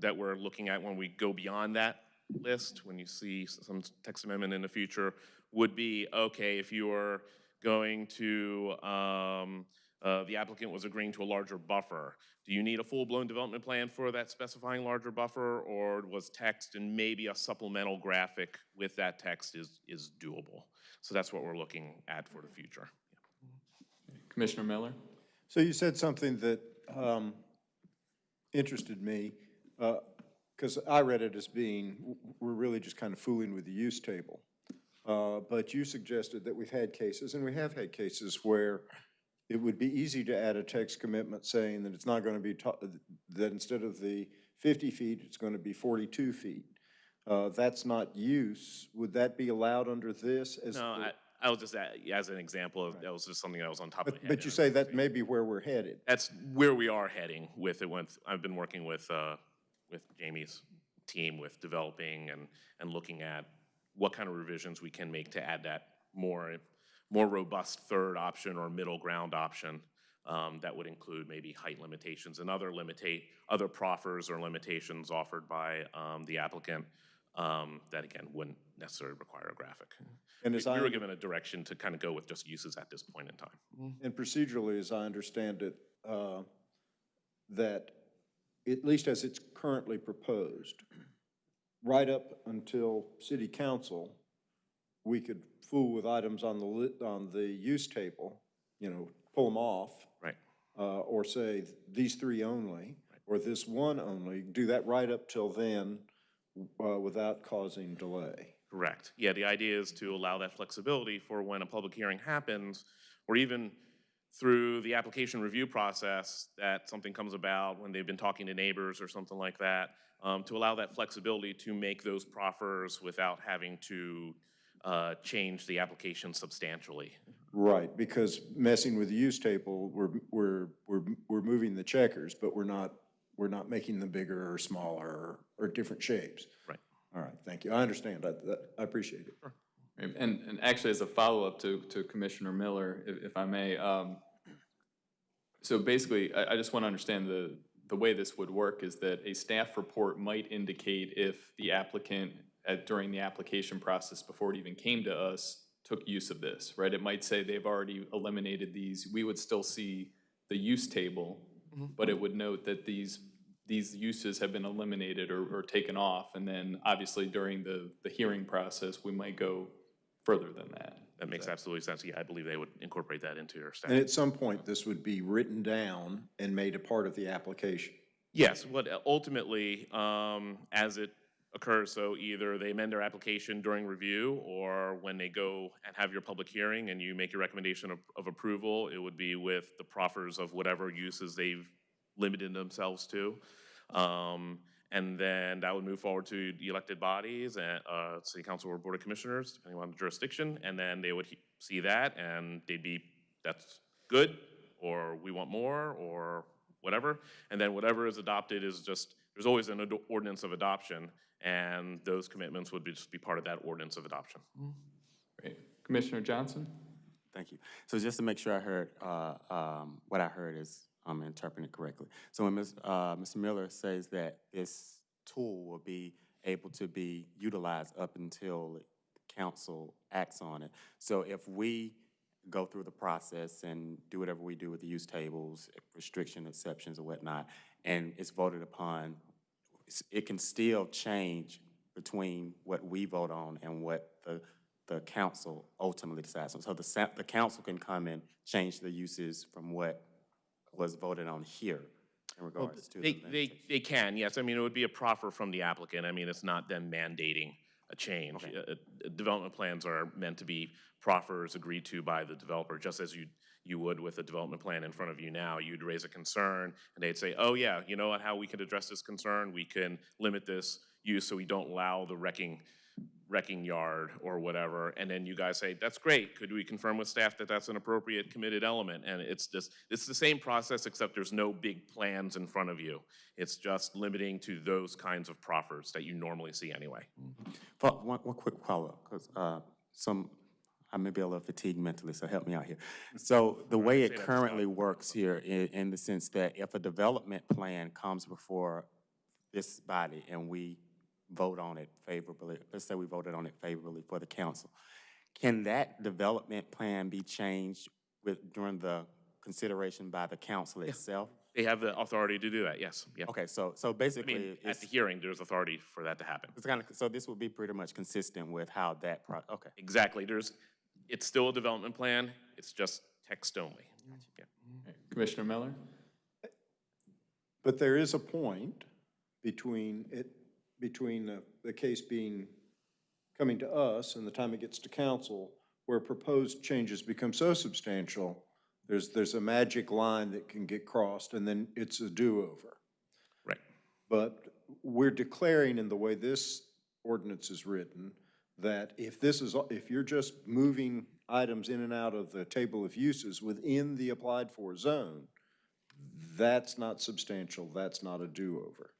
that we're looking at when we go beyond that list, when you see some text amendment in the future, would be, okay, if you're going to, um, uh, the applicant was agreeing to a larger buffer. Do you need a full-blown development plan for that specifying larger buffer, or was text and maybe a supplemental graphic with that text is, is doable? So that's what we're looking at for the future. Commissioner Miller? So you said something that um, interested me, because I read it as being, we're really just kind of fooling with the use table. Uh, But you suggested that we've had cases, and we have had cases where it would be easy to add a text commitment saying that it's not going to be, that instead of the 50 feet, it's going to be 42 feet. Uh, That's not use. Would that be allowed under this as? No, I, I was just, as an example, of that was just something that was on top of my But, head. but you say that may be where we're headed. That's where we are heading with it. With, I've been working with, uh, with Jamie's team with developing and, and looking at what kind of revisions we can make to add that more, more robust third option or middle ground option. Um, that would include maybe height limitations and other limitate, other proffers or limitations offered by, um, the applicant. Um, that again, wouldn't necessarily require a graphic. And as We I, were given a direction to kind of go with just uses at this point in time. and procedurally, as I understand it, uh, that at least as it's currently proposed, right up until city council, we could fool with items on the on the use table, you know, pull them off. Right. Uh, or say these three only, or this one only, do that right up till then, uh, without causing delay. Correct. Yeah, the idea is to allow that flexibility for when a public hearing happens, or even through the application review process, that something comes about when they've been talking to neighbors or something like that, um, to allow that flexibility to make those proffers without having to uh, change the application substantially. Right, because messing with the use table, we're, we're, we're, we're moving the checkers, but we're not, we're not making them bigger or smaller or, or different shapes. Right. All right, thank you. I understand. I, that- I appreciate it. Right, And, and actually, as a follow-up to, to Commissioner Miller, if, if I may, um, so basically, I, I just want to understand the, the way this would work is that a staff report might indicate if the applicant, at, during the application process, before it even came to us, took use of this, right? It might say they've already eliminated these, we would still see the use table, but it would note that these, these uses have been eliminated or, or taken off, and then obviously during the, the hearing process, we might go further than that. That makes absolutely sense. Yeah, I believe they would incorporate that into their staff. And at some point, this would be written down and made a part of the application. Yes, what ultimately, um, as it occurs, so either they amend their application during review, or when they go and have your public hearing and you make your recommendation of, of approval, it would be with the proffers of whatever uses they've limited themselves to. Um, and then that would move forward to the elected bodies and, uh, city council or board of commissioners, depending on the jurisdiction, and then they would see that and they'd be, that's good, or we want more, or whatever. And then whatever is adopted is just, there's always an ordinance of adoption, and those commitments would be, just be part of that ordinance of adoption. Great. Commissioner Johnson? Thank you. So just to make sure I heard, uh, um, what I heard is, I'm interpreting correctly. So when Ms., uh, Mr. Miller says that this tool will be able to be utilized up until council acts on it. So if we go through the process and do whatever we do with the use tables, restriction exceptions or whatnot, and it's voted upon, s- it can still change between what we vote on and what the, the council ultimately decides. on. So the, the council can come and change the uses from what was voted on here in Well, regards to. They, the they, they can, yes. I mean, it would be a proffer from the applicant. I mean, it's not them mandating a change. Uh, uh, Development plans are meant to be proffers agreed to by the developer, just as you, you would with a development plan in front of you now. You'd raise a concern, and they'd say, oh, yeah, you know what, how we can address this concern? We can limit this use so we don't allow the wrecking, wrecking yard or whatever. And then you guys say, that's great. Could we confirm with staff that that's an appropriate committed element? And it's just, it's the same process, except there's no big plans in front of you. It's just limiting to those kinds of proffers that you normally see anyway. Fo- One, one quick follow-up, because, uh, some, I may be a little fatigued mentally, so help me out here. Mm-hmm. So the way it currently works here, in, in the sense that if a development plan comes before this body and we vote on it favorably, let's say we voted on it favorably for the council, can that development plan be changed with, during the consideration by the council itself? They have the authority to do that, yes, yeah. Okay, so, so I basically, mean, at the hearing, there's authority for that to happen. it's kind of, so this would be pretty much consistent with how that pro, okay. Exactly, there's, it's still a development plan, it's just text only. Mm-hmm. Yeah. Mm-hmm. Commissioner Miller? But there is a point between it, between the, the case being coming to us and the time it gets to council, where proposed changes become so substantial, there's, there's a magic line that can get crossed and then it's a do-over. Right. But we're declaring in the way this ordinance is written, that if this is, if you're just moving items in and out of the table of uses within the applied for zone, that's not substantial, that's not a do-over.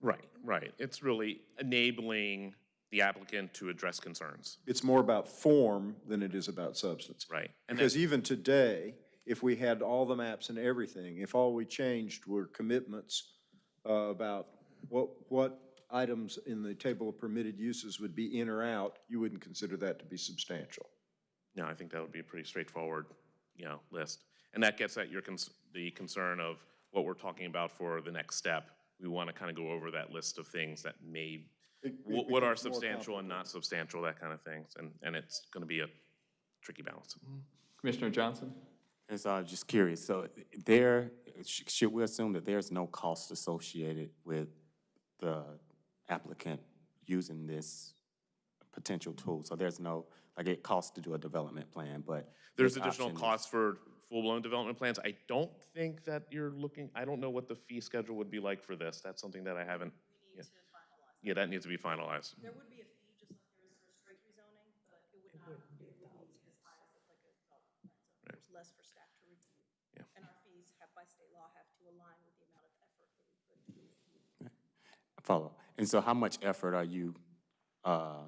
Right, right. It's really enabling the applicant to address concerns. It's more about form than it is about substance. Right. And Because even today, if we had all the maps and everything, if all we changed were commitments uh, about what, what items in the table of permitted uses would be in or out, you wouldn't consider that to be substantial. No, I think that would be a pretty straightforward, you know, list. And that gets at your, cons- the concern of what we're talking about for the next step. We want to kind of go over that list of things that may, It- it what what are substantial and not substantial, that kind of things. And, and it's going to be a tricky balance. Commissioner Johnson? And so I was just curious, so there, should we assume that there's no cost associated with the applicant using this potential tool? So there's no, like, it costs to do a development plan, but. There's additional costs for full-blown development plans. I don't think that you're looking, I don't know what the fee schedule would be like for this. That's something that I haven't. yeah. Yeah, that needs to be finalized. There would be a fee, just like there is for straight rezoning, but it would not be as high as like a development plan. So there's less for staff to review. Yeah. And our fees have, by state law, have to align with the amount of effort that we put into Follow. And so how much effort are you uh,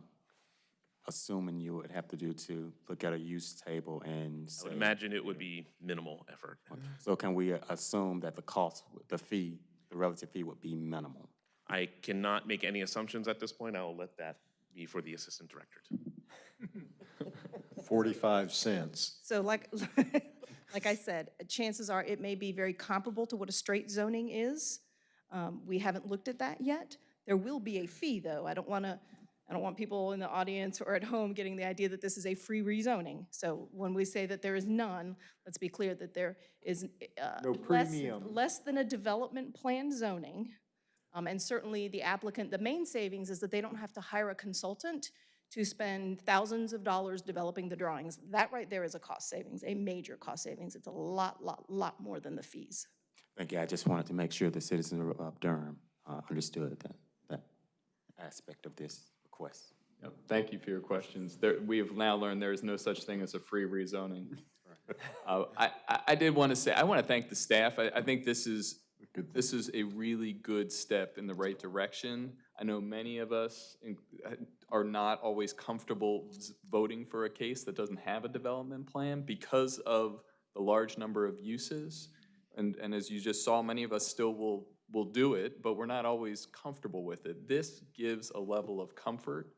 assuming you would have to do to look at a use table and I say? would imagine it would be minimal effort. So can we uh, assume that the cost, the fee, the relative fee would be minimal? I cannot make any assumptions at this point. I will let that be for the assistant director. to- Forty-five cents. So like, like I said, chances are it may be very comparable to what a straight zoning is. Um, We haven't looked at that yet. There will be a fee, though. I don't want to, I don't want people in the audience or at home getting the idea that this is a free rezoning. So when we say that there is none, let's be clear that there is uh, No less, premium. less than a development plan zoning. Um, And certainly the applicant, the main savings is that they don't have to hire a consultant to spend thousands of dollars developing the drawings. That right there is a cost savings, a major cost savings. It's a lot, lot, lot more than the fees. Thank you. I just wanted to make sure the citizens of Durham uh, understood that, that aspect of this request. Yep, Thank you for your questions. There, we have now learned there is no such thing as a free rezoning. Uh, I, I- I did want to say, I want to thank the staff. I, I think this is, this is a really good step in the right direction. I know many of us in- are not always comfortable voting for a case that doesn't have a development plan because of the large number of uses. And, and as you just saw, many of us still will, will do it, but we're not always comfortable with it. This gives a level of comfort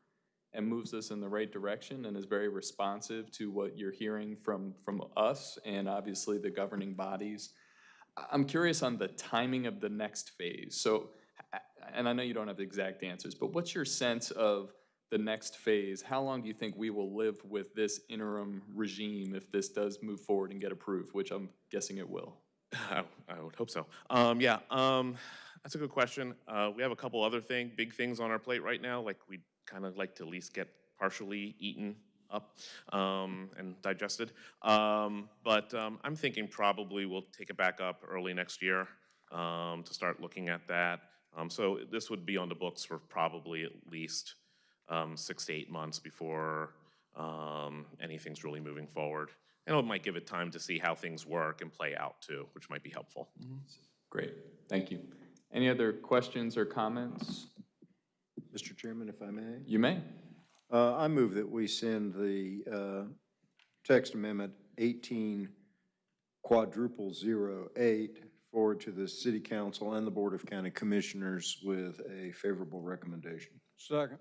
and moves us in the right direction and is very responsive to what you're hearing from, from us and obviously the governing bodies. I'm curious on the timing of the next phase. So, and I know you don't have the exact answers, but what's your sense of the next phase? How long do you think we will live with this interim regime if this does move forward and get approved, which I'm guessing it will? I, I would hope so. Um, yeah, um, that's a good question. Uh, we have a couple other thing, big things on our plate right now, like we'd kind of like to at least get partially eaten up, um, and digested. Um, but, um, I'm thinking probably we'll take it back up early next year, um, to start looking at that. So this would be on the books for probably at least, six to eight months before, anything's really moving forward. And it might give it time to see how things work and play out too, which might be helpful. Great, thank you. Any other questions or comments? Mr. Chairman, if I may? You may. Uh, I move that we send the uh, text amendment 18 quadruple zero eight forward to the city council and the Board of County Commissioners with a favorable recommendation. Second.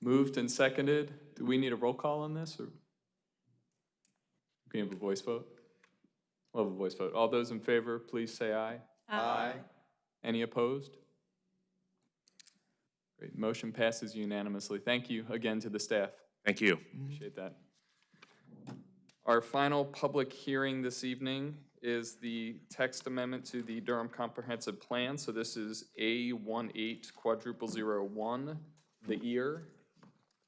Moved and seconded. Do we need a roll call on this, or? Can we have a voice vote? We'll have a voice vote. All those in favor, please say aye. Aye. Any opposed? Great, motion passes unanimously. Thank you again to the staff. Thank you. Mm-hmm. Appreciate that. Our final public hearing this evening is the text amendment to the Durham Comprehensive Plan. So this is A 18 quadruple zero one, the ear.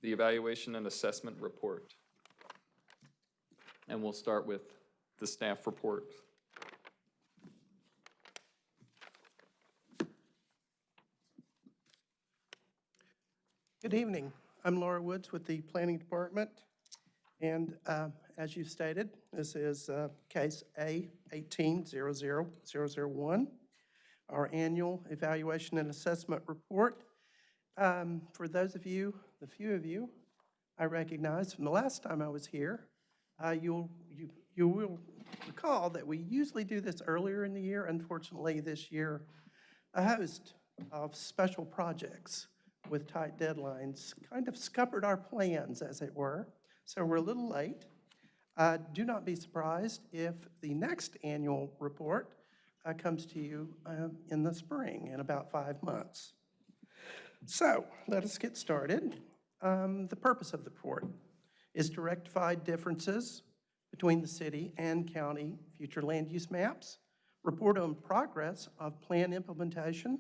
the evaluation and assessment report. And we'll start with the staff report. Good evening. I'm Laura Woods with the Planning Department. And um, as you stated, this is uh, case A 1800001, our annual evaluation and assessment report. Um, For those of you, the few of you I recognize from the last time I was here, uh, you'll, you you will recall that we usually do this earlier in the year. Unfortunately, this year, a host of special projects with tight deadlines kind of scuppered our plans, as it were, so we're a little late. Uh, Do not be surprised if the next annual report uh, comes to you um, in the spring, in about five months. So, let us get started. Um, The purpose of the report is to rectify differences between the city and county future land use maps, report on progress of plan implementation,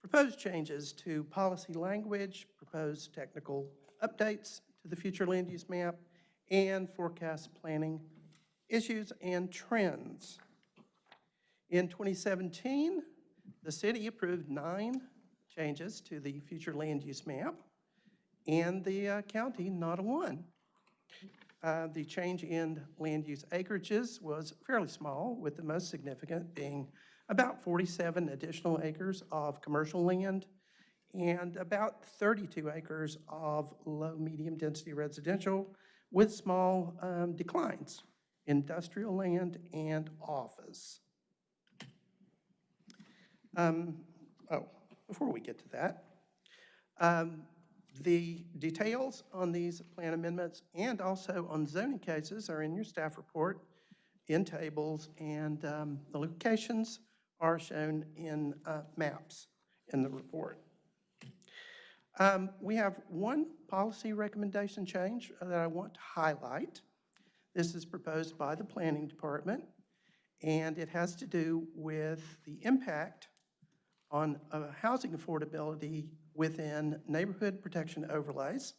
proposed changes to policy language, proposed technical updates to the future land use map, and forecast planning issues and trends. In 2017, the city approved nine changes to the future land use map, and the uh, county not a one. Uh, The change in land use acreages was fairly small, with the most significant being about 47 additional acres of commercial land and about 32 acres of low-medium density residential with small um, declines, industrial land and office. Um, Oh, before we get to that, um, the details on these plan amendments and also on zoning cases are in your staff report in tables, and um, the locations are shown in uh, maps in the report. Um, We have one policy recommendation change that I want to highlight. This is proposed by the Planning Department, and it has to do with the impact on uh, housing affordability within neighborhood protection overlays.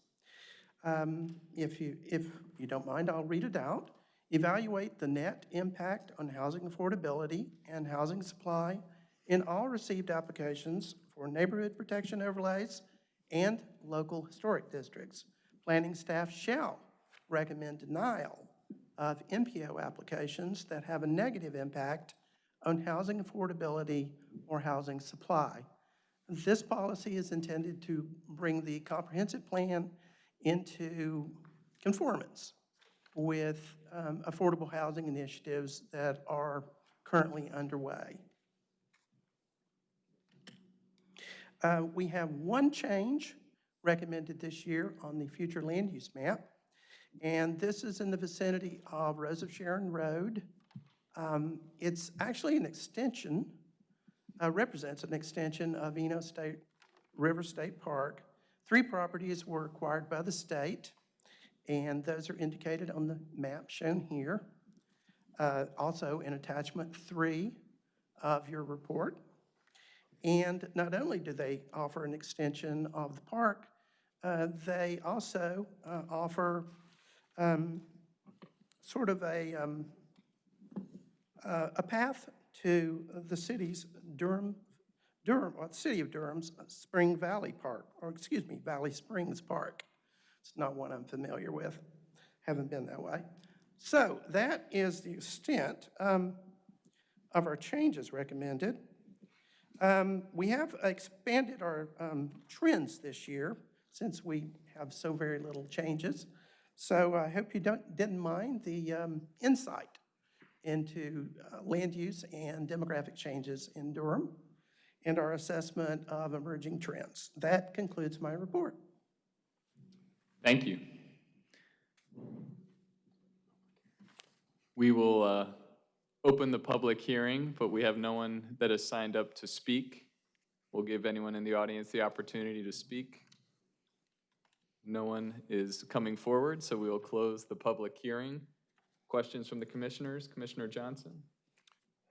Um, If you, if you don't mind, I'll read it out. Evaluate the net impact on housing affordability and housing supply in all received applications for neighborhood protection overlays and local historic districts. Planning staff shall recommend denial of NPO applications that have a negative impact on housing affordability or housing supply. This policy is intended to bring the comprehensive plan into conformance with um, affordable housing initiatives that are currently underway. Uh, We have one change recommended this year on the future land use map, and this is in the vicinity of Rose of Sharon Road. Um, It's actually an extension, uh, represents an extension of Eno State, River State Park. Three properties were acquired by the state, and those are indicated on the map shown here. Uh, Also in attachment three of your report. And not only do they offer an extension of the park, uh, they also uh, offer um, sort of a, um, uh, a path to the city's Durham, Durham, or the city of Durham's Spring Valley Park, or excuse me, Valley Springs Park. It's not one I'm familiar with, haven't been that way. So that is the extent um, of our changes recommended. Um, We have expanded our um, trends this year since we have so very little changes. So I hope you don't, didn't mind the um, insight into uh, land use and demographic changes in Durham and our assessment of emerging trends. That concludes my report. Thank you. We will uh, open the public hearing, but we have no one that has signed up to speak. We'll give anyone in the audience the opportunity to speak. No one is coming forward, so we will close the public hearing. Questions from the commissioners? Commissioner Johnson?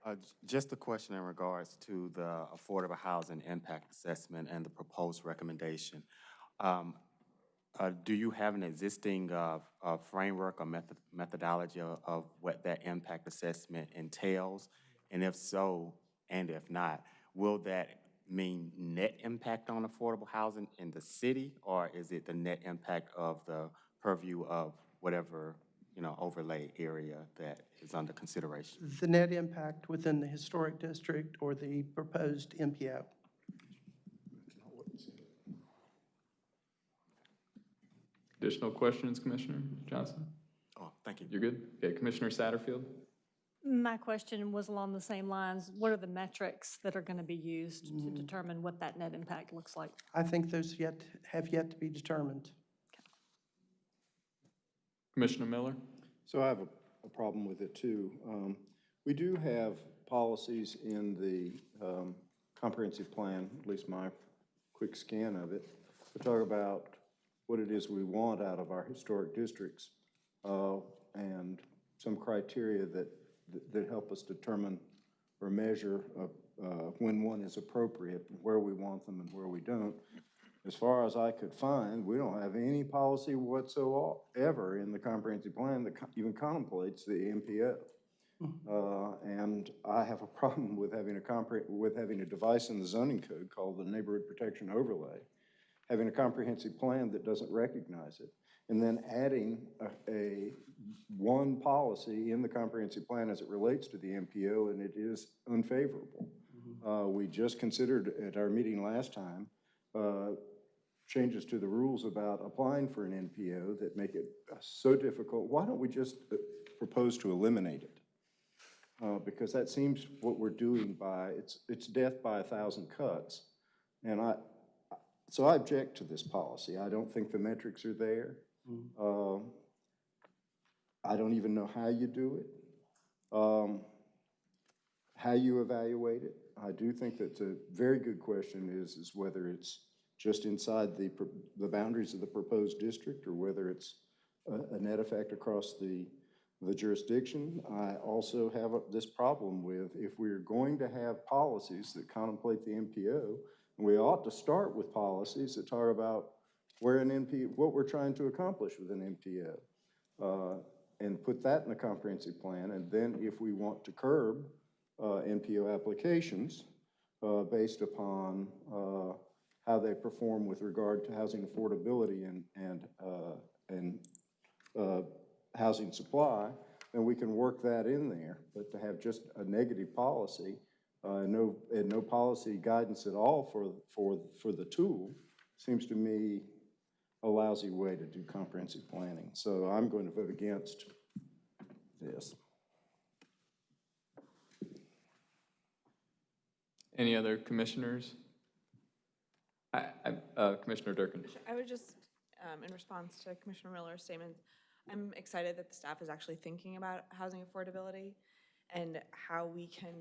Uh, Just a question in regards to the affordable housing impact assessment and the proposed recommendation. Um, uh, do you have an existing, uh, uh, framework or method, methodology of, of what that impact assessment entails? And if so, and if not, will that mean net impact on affordable housing in the city? Or is it the net impact of the purview of whatever, you know, overlay area that is under consideration? The net impact within the historic district or the proposed NPO. Additional questions, Commissioner Johnson? Oh, thank you. You're good? Okay, Commissioner Satterfield? My question was along the same lines. What are the metrics that are going to be used to mm. determine what that net impact looks like? I think those yet, have yet to be determined. Commissioner Miller? So I have a, a problem with it too. Um, we do have policies in the, um, comprehensive plan, at least my quick scan of it, to talk about what it is we want out of our historic districts, uh, and some criteria that, that- that help us determine or measure, uh, uh, when one is appropriate, where we want them and where we don't. As far as I could find, we don't have any policy whatsoever in the comprehensive plan that co- even contemplates the NPO. Uh, And I have a problem with having a compre, with having a device in the zoning code called the neighborhood protection overlay, having a comprehensive plan that doesn't recognize it, and then adding a, a, one policy in the comprehensive plan as it relates to the NPO, and it is unfavorable. Uh, We just considered at our meeting last time, uh, changes to the rules about applying for an NPO that make it uh, so difficult. Why don't we just uh, propose to eliminate it? Uh, Because that seems what we're doing by, it's, it's death by a thousand cuts. And I, so I object to this policy. I don't think the metrics are there. Um, I don't even know how you do it, um, how you evaluate it. I do think that the very good question is, is whether it's just inside the, the boundaries of the proposed district or whether it's a, a net effect across the, the jurisdiction. I also have a- this problem with if we're going to have policies that contemplate the NPO, we ought to start with policies that talk about where an NP, what we're trying to accomplish with an NPO. uh, And put that in a comprehensive plan, and then if we want to curb uh, NPO applications uh, based upon uh, how they perform with regard to housing affordability and, and, uh, and uh, housing supply, then we can work that in there. But to have just a negative policy, uh, and no, and no policy guidance at all for, for, for the tool, seems to me a lousy way to do comprehensive planning. So I'm going to vote against this. Any other commissioners? I, I, uh, Commissioner Durkin? I would just, um, in response to Commissioner Miller's statement, I'm excited that the staff is actually thinking about housing affordability and how we can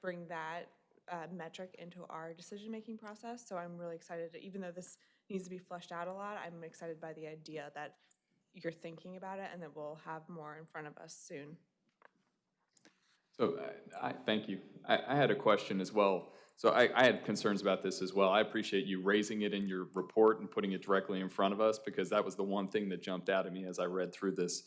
bring that uh, metric into our decision-making process. So I'm really excited, to- even though this needs to be fleshed out a lot, I'm excited by the idea that you're thinking about it and that we'll have more in front of us soon. So I, I, thank you. I, I had a question as well. So I, I had concerns about this as well. I appreciate you raising it in your report and putting it directly in front of us because that was the one thing that jumped out at me as I read through this.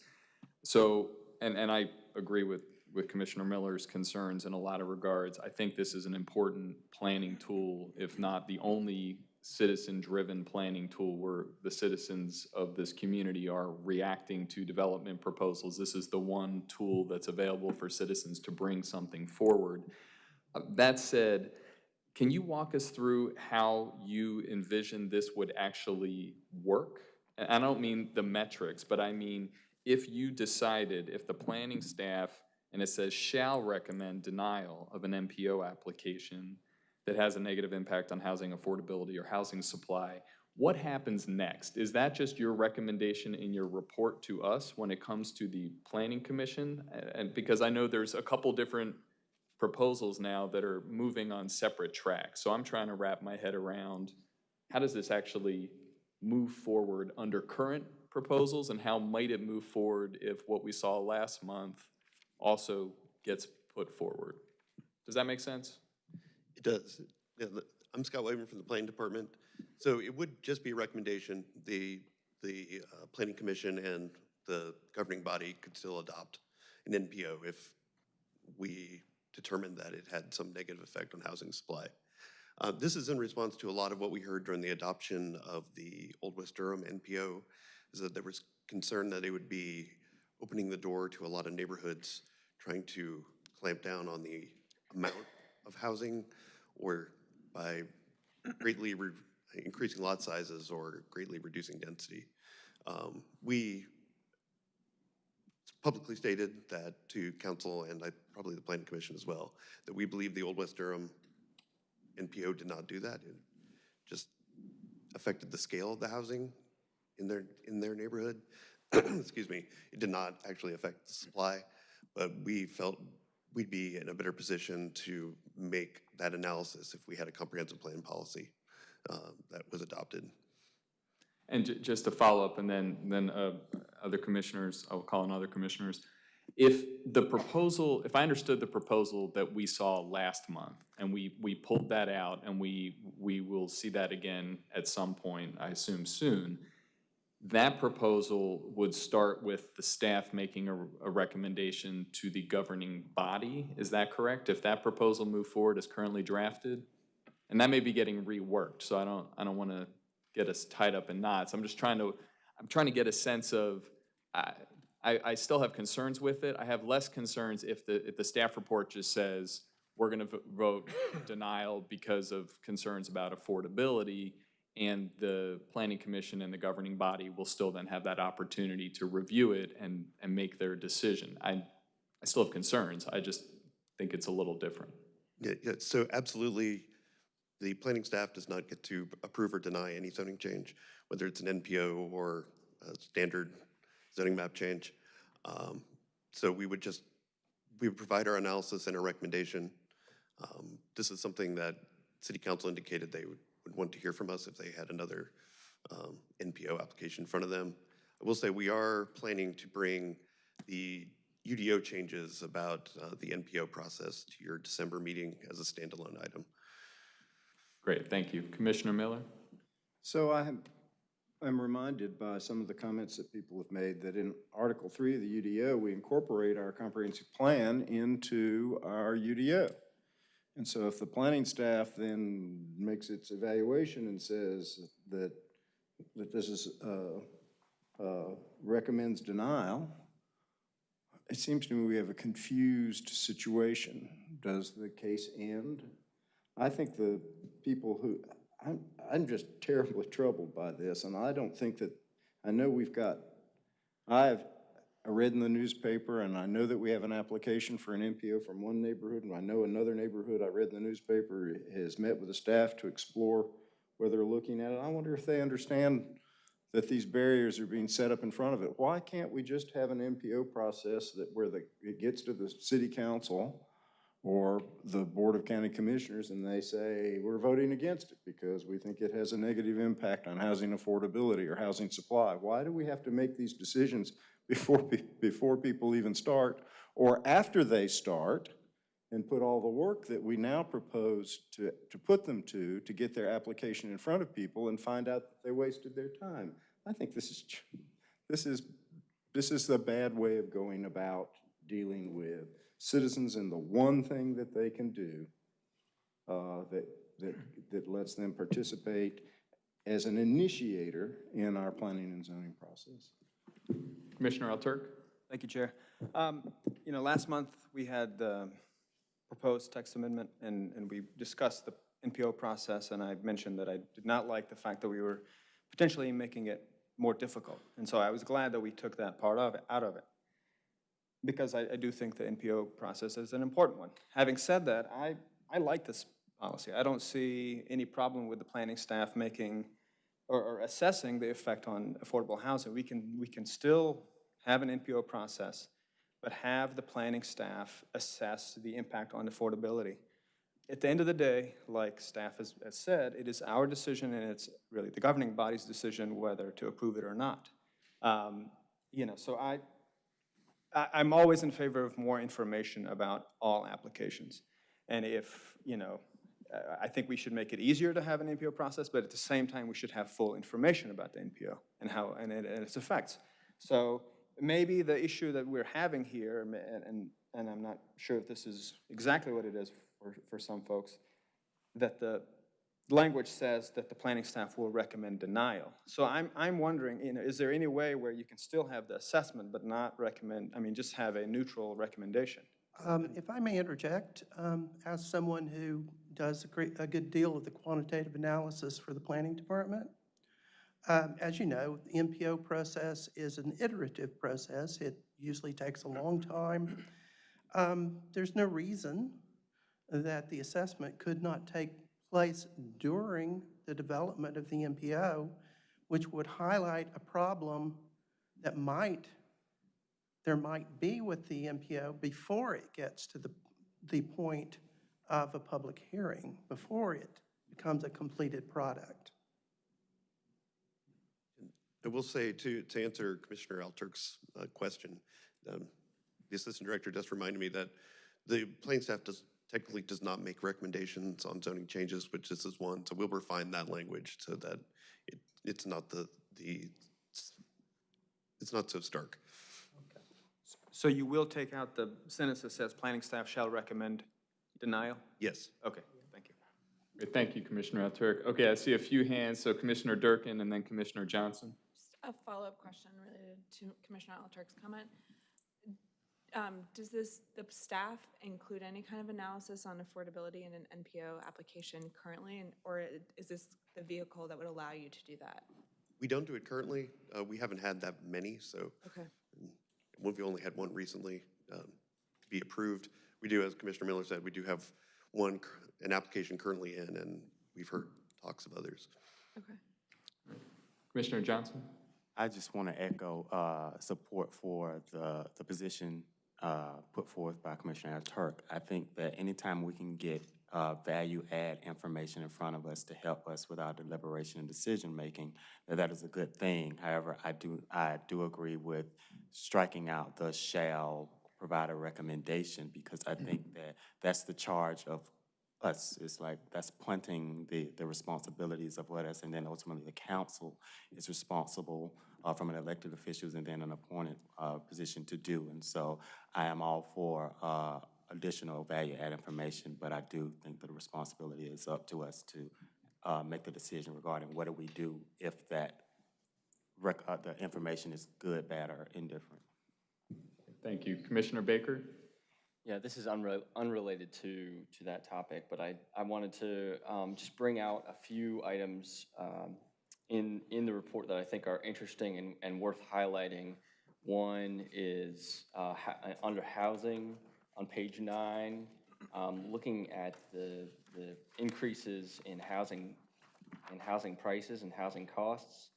So, and, and I agree with, with Commissioner Miller's concerns in a lot of regards. I think this is an important planning tool, if not the only citizen-driven planning tool where the citizens of this community are reacting to development proposals. This is the one tool that's available for citizens to bring something forward. Uh, That said, can you walk us through how you envision this would actually work? And I don't mean the metrics, but I mean, if you decided, if the planning staff, and it says shall recommend denial of an NPO application that has a negative impact on housing affordability or housing supply, what happens next? Is that just your recommendation in your report to us when it comes to the planning commission? And because I know there's a couple different proposals now that are moving on separate tracks. So I'm trying to wrap my head around, how does this actually move forward under current proposals? And how might it move forward if what we saw last month also gets put forward? Does that make sense? It does. Yeah, I'm Scott Waven from the Planning Department. So it would just be a recommendation. The the uh, Planning Commission and the governing body could still adopt an NPO if we determined that it had some negative effect on housing supply. Uh, This is in response to a lot of what we heard during the adoption of the Old West Durham NPO, is that there was concern that it would be opening the door to a lot of neighborhoods trying to clamp down on the amount of housing or by greatly re- increasing lot sizes or greatly reducing density. Um, We publicly stated that to council and I, probably the planning commission as well, that we believe the Old West Durham NPO did not do that. It just affected the scale of the housing in their, in their neighborhood. Excuse me. It did not actually affect the supply, but we felt we'd be in a better position to make that analysis if we had a comprehensive plan policy uh, that was adopted. And just to follow up, and then, then uh, other commissioners, I will call on other commissioners. If the proposal, if I understood the proposal that we saw last month, and we, we pulled that out, and we, we will see that again at some point, I assume soon, that proposal would start with the staff making a, a recommendation to the governing body, is that correct? If that proposal moved forward as currently drafted? And that may be getting reworked, so I don't, I don't want to get us tied up in knots. I'm just trying to, I'm trying to get a sense of, I, I, I still have concerns with it. I have less concerns if the, if the staff report just says, we're gonna vote denial because of concerns about affordability, and the planning commission and the governing body will still then have that opportunity to review it and, and make their decision. I, I still have concerns, I just think it's a little different. Yeah, yeah, so absolutely, the planning staff does not get to approve or deny any zoning change, whether it's an NPO or a standard zoning map change. Um, So we would just, we would provide our analysis and our recommendation. Um, This is something that city council indicated they would, would want to hear from us if they had another um, NPO application in front of them. I will say, we are planning to bring the UDO changes about uh, the NPO process to your December meeting as a standalone item. Great, thank you. Commissioner Miller? So I am, I'm reminded by some of the comments that people have made that in Article Three of the UDO, we incorporate our comprehensive plan into our UDO. And so if the planning staff then makes its evaluation and says that, that this is, uh, uh, recommends denial, it seems to me we have a confused situation. Does the case end? I think the people who, I'm, I'm just terribly troubled by this, and I don't think that, I know we've got, I've, I read in the newspaper, and I know that we have an application for an NPO from one neighborhood, and I know another neighborhood, I read in the newspaper, has met with the staff to explore where they're looking at it. I wonder if they understand that these barriers are being set up in front of it. Why can't we just have an NPO process that where the, it gets to the city council or the Board of County Commissioners and they say, we're voting against it because we think it has a negative impact on housing affordability or housing supply? Why do we have to make these decisions before, before people even start or after they start and put all the work that we now propose to, to put them to, to get their application in front of people and find out that they wasted their time. I think this is, this is, this is the bad way of going about dealing with citizens and the one thing that they can do uh, that, that, that lets them participate as an initiator in our planning and zoning process. Commissioner Al-Turk? Thank you, Chair. Um, You know, last month, we had the proposed text amendment, and, and we discussed the NPO process, and I mentioned that I did not like the fact that we were potentially making it more difficult. And so I was glad that we took that part of it, out of it, because I, I do think the NPO process is an important one. Having said that, I, I like this policy. I don't see any problem with the planning staff making or, or assessing the effect on affordable housing. We can, we can still have an NPO process, but have the planning staff assess the impact on affordability. At the end of the day, like staff has, has said, it is our decision and it's really the governing body's decision whether to approve it or not. Um, You know, so I, I, I'm always in favor of more information about all applications. And if, you know, I think we should make it easier to have an NPO process, but at the same time, we should have full information about the NPO and how, and and its effects. So maybe the issue that we're having here, and, and, and I'm not sure if this is exactly what it is for, for some folks, that the language says that the planning staff will recommend denial. So I'm, I'm wondering, you know, is there any way where you can still have the assessment but not recommend, I mean, just have a neutral recommendation? Um, If I may interject, um, as someone who does a great, a good deal of the quantitative analysis for the planning department, um, as you know, the NPO process is an iterative process. It usually takes a long time. Um, There's no reason that the assessment could not take place during the development of the NPO, which would highlight a problem that might there might be with the NPO before it gets to the, the point of a public hearing, before it becomes a completed product. I will say, to, to answer Commissioner Al-Turk's uh, question, um, the Assistant Director just reminded me that the planning staff does, technically does not make recommendations on zoning changes, which this is one, so we'll refine that language so that it, it's not the, the, it's not so stark. So you will take out the sentence that says planning staff shall recommend denial? Yes. Okay, thank you. Great, Thank you, Commissioner Al-Turk. Okay, I see a few hands, so Commissioner Durkin and then Commissioner Johnson. Just a follow-up question related to Commissioner Al-Turk's comment. Um, Does this, the staff include any kind of analysis on affordability in an NPO application currently? and Or is this the vehicle that would allow you to do that? We don't do it currently. Uh, We haven't had that many, so Okay. we've only had one recently um, be approved. We do, as Commissioner Miller said, we do have one, an application currently in, and we've heard talks of others. Okay. Commissioner Johnson? I just want to echo uh, support for the, the position uh, put forth by Commissioner Turk. I think that anytime we can get uh, value-add information in front of us to help us with our deliberation and decision-making, that that is a good thing. However, I do, I do agree with striking out the shall provide a recommendation because I think that that's the charge of us. It's like, that's punting the, the responsibilities of what us, and then ultimately the council is responsible uh, from an elected officials and then an appointed uh, position to do. And so I am all for uh, additional value-add information, but I do think that the responsibility is up to us to uh, make the decision regarding what do we do if that, rec- uh, the information is good, bad, or indifferent. Thank you. Commissioner Baker? Yeah, this is unre- unrelated to, to that topic, but I, I wanted to um, just bring out a few items um, in, in the report that I think are interesting and, and worth highlighting. One is uh, under housing on page nine, um, looking at the, the increases in housing, in housing prices and housing costs.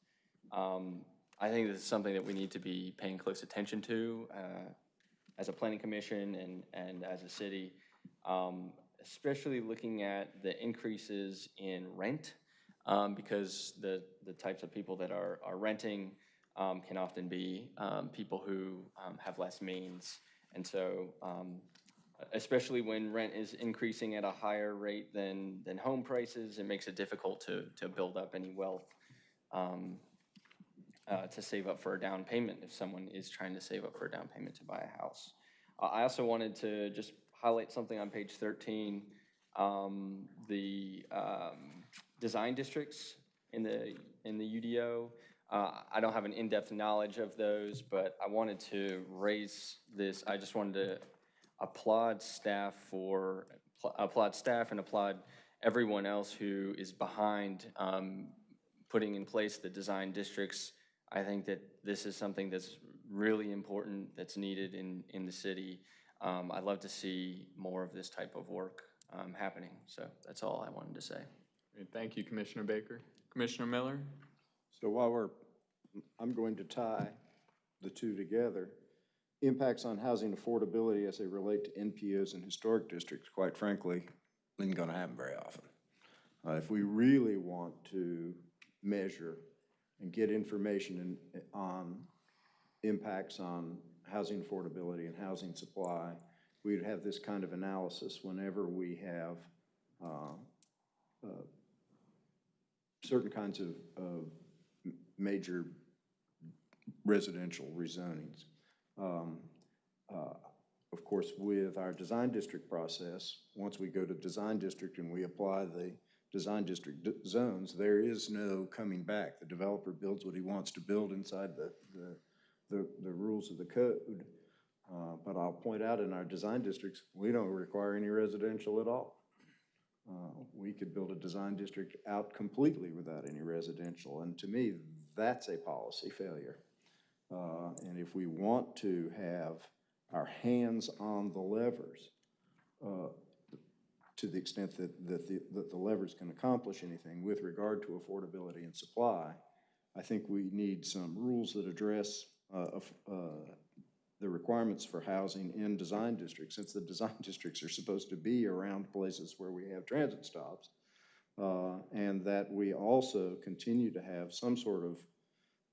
Um, I think this is something that we need to be paying close attention to uh, as a planning commission and, and as a city, um, especially looking at the increases in rent, um, because the, the types of people that are, are renting um, can often be um, people who um, have less means. And so, um, especially when rent is increasing at a higher rate than, than home prices, it makes it difficult to, to build up any wealth uh, to save up for a down payment if someone is trying to save up for a down payment to buy a house. Uh, I also wanted to just highlight something on page 13, um, the um, design districts in the, in the UDO. Uh, I don't have an in-depth knowledge of those, but I wanted to raise this. I just wanted to applaud staff for, applaud staff and applaud everyone else who is behind um, putting in place the design districts. I think that this is something that's really important, that's needed in, in the city. Um, I'd love to see more of this type of work um, happening. So that's all I wanted to say. Great, Thank you, Commissioner Baker. Commissioner Miller? So while we're, I'm going to tie the two together, impacts on housing affordability as they relate to NPOs and historic districts, quite frankly, isn't gonna happen very often. Uh, if we really want to measure and get information in, on impacts on housing affordability and housing supply, we'd have this kind of analysis whenever we have, uh, uh, certain kinds of, of major residential rezonings. Um, uh, Of course, with our design district process, once we go to design district and we apply the design district zones, there is no coming back. The developer builds what he wants to build inside the, the, the, the rules of the code. Uh, But I'll point out in our design districts, we don't require any residential at all. Uh, We could build a design district out completely without any residential, and to me, that's a policy failure. Uh, And if we want to have our hands on the levers, uh, to the extent that, that the, that the levers can accomplish anything with regard to affordability and supply, I think we need some rules that address uh, uh, the requirements for housing in design districts, since the design districts are supposed to be around places where we have transit stops. uh, And that we also continue to have some sort of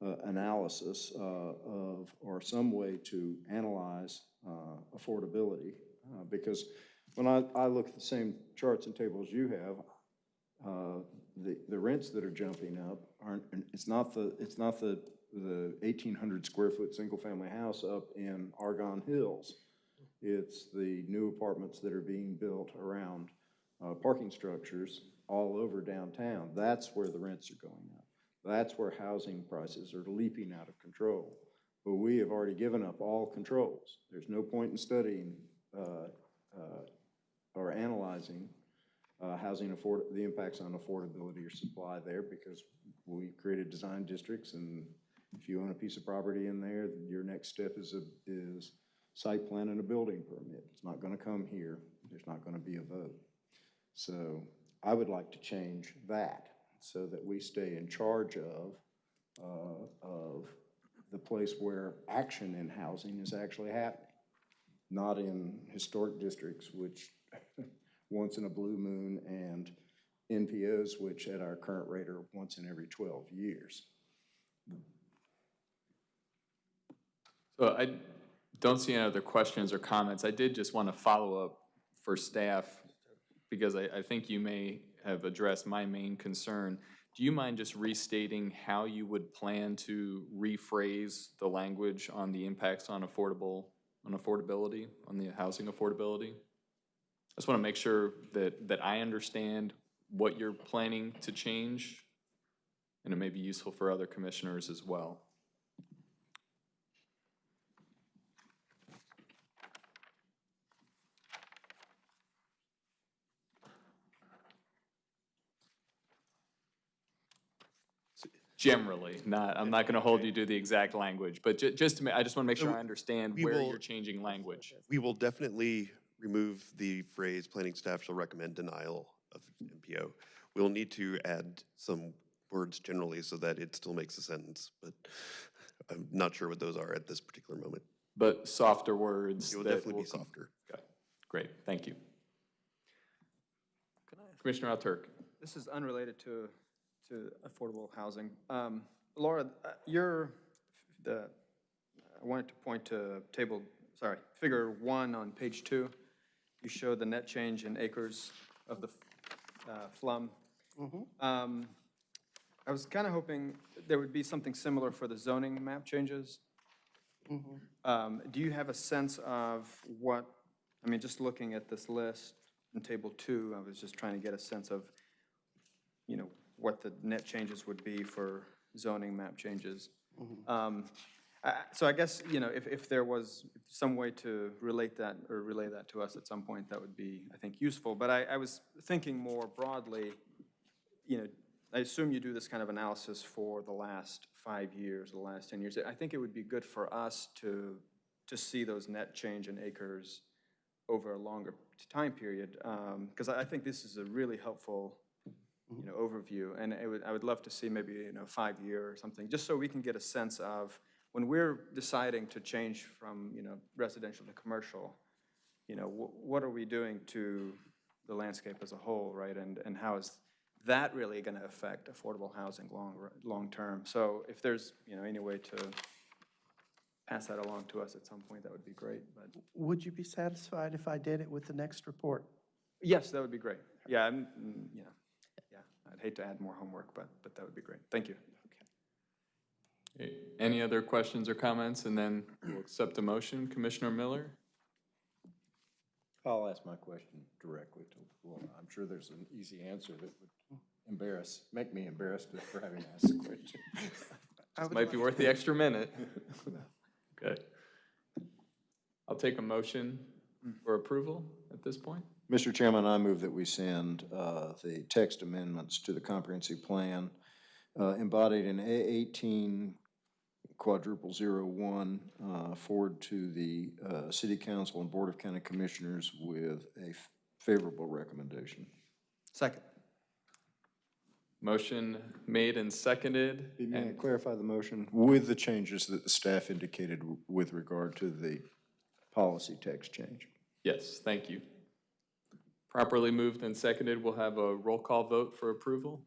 uh, analysis uh, of, or some way to analyze uh, affordability. Because when I, I look at the same charts and tables you have, uh, the, the rents that are jumping up aren't, it's not the, it's not the, the eighteen hundred square foot single-family house up in Argonne Hills. It's the new apartments that are being built around uh, parking structures all over downtown. That's where the rents are going up. That's where housing prices are leaping out of control. But we have already given up all controls. There's no point in studying uh, uh, or analyzing uh, housing afford, the impacts on affordability or supply there because we created design districts and if you own a piece of property in there, your next step is a, is site plan and a building permit. It's not gonna come here. There's not gonna be a vote. So I would like to change that so that we stay in charge of, uh, of the place where action in housing is actually happening. Not in historic districts, which once in a blue moon, and NPOs, which at our current rate are once in every twelve years. So I don't see any other questions or comments. I did just want to follow up for staff, because I, I think you may have addressed my main concern. Do you mind just restating how you would plan to rephrase the language on the impacts on affordable, on affordability, on the housing affordability? I just want to make sure that, that I understand what you're planning to change, and it may be useful for other commissioners as well. Generally, not, I'm not gonna hold you to the exact language, but ju- just to ma, I just wanna make sure I understand we where will- you're changing language. We will definitely remove the phrase planning staff shall recommend denial of NPO. We'll need to add some words generally so that it still makes a sentence, but I'm not sure what those are at this particular moment. But softer words It will definitely will be softer. Okay, Great, thank you. Commissioner Al-Turk. This is unrelated to, to affordable housing. Um, Laura, uh, your, the, I wanted to point to table, sorry, figure one on page two. You show the net change in acres of the uh, FLUM. Um, I was kind of hoping there would be something similar for the zoning map changes. Um, Do you have a sense of what, I mean, just looking at this list in table two, I was just trying to get a sense of, you know, what the net changes would be for zoning map changes. Um, So I guess, you know, if, if there was some way to relate that or relay that to us at some point, that would be, I think, useful. But I, I was thinking more broadly, you know, I assume you do this kind of analysis for the last five years, the last 10 years. I think it would be good for us to, to see those net change in acres over a longer time period, um, because I I think this is a really helpful, you mm-hmm. know, overview. And it would, I would love to see maybe, you know, five-year or something, just so we can get a sense of, when we're deciding to change from, you know, residential to commercial, you know, wh- what are we doing to the landscape as a whole, right? And, and how is that really going to affect affordable housing long, long-term? So if there's, you know, any way to pass that along to us at some point, that would be great, but. Would you be satisfied if I did it with the next report? Yes, that would be great. Yeah, I'm, mm, you know, I'd hate to add more homework, but, but that would be great. Thank you. Okay, Any other questions or comments? And then we'll accept a motion. Commissioner Miller? I'll ask my question directly to, well, I'm sure there's an easy answer that would embarrass, make me embarrassed for having asked the question. This might be worth the extra minute. Okay. I'll take a motion for approval at this point. Mr. Chairman, I move that we send uh, the text amendments to the comprehensive plan uh, embodied in A eighteen quadruple zero one uh, forward to the uh, City Council and Board of County Commissioners with a favorable recommendation. Second. Motion made and seconded. May I and- clarify the motion? With the changes that the staff indicated with regard to the policy text change. Yes, thank you. Properly moved and seconded, we'll have a roll call vote for approval.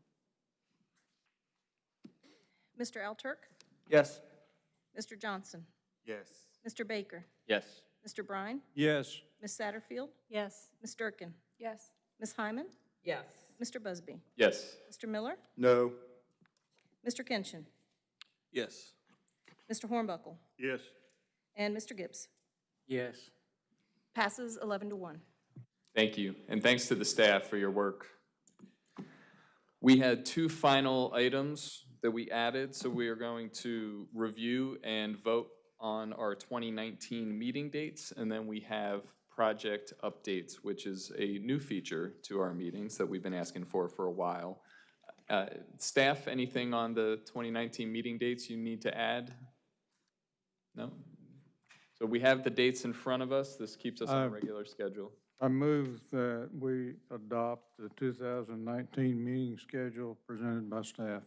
Mr. Al-Turk, Yes. Mr. Johnson, Yes. Mr. Baker, Yes. Mr. Brine, Yes. Ms. Satterfield, Yes. Ms. Durkin, Yes. Ms. Hyman, Yes. Mr. Busby, Yes. Mr. Miller, No. Mr. Kinchin, Yes. Mr. Hornbuckle, Yes. and Mr. Gibbs. Yes. Passes 11 to 1. Thank you, and thanks to the staff for your work. We had two final items that we added, so we are going to review and vote on our 2019 meeting dates, and then we have project updates, which is a new feature to our meetings that we've been asking for for a while. Uh, Staff, anything on the 2019 meeting dates you need to add? No? So we have the dates in front of us. This keeps us on a Uh, regular schedule. I move that we adopt the 2019 meeting schedule presented by staff.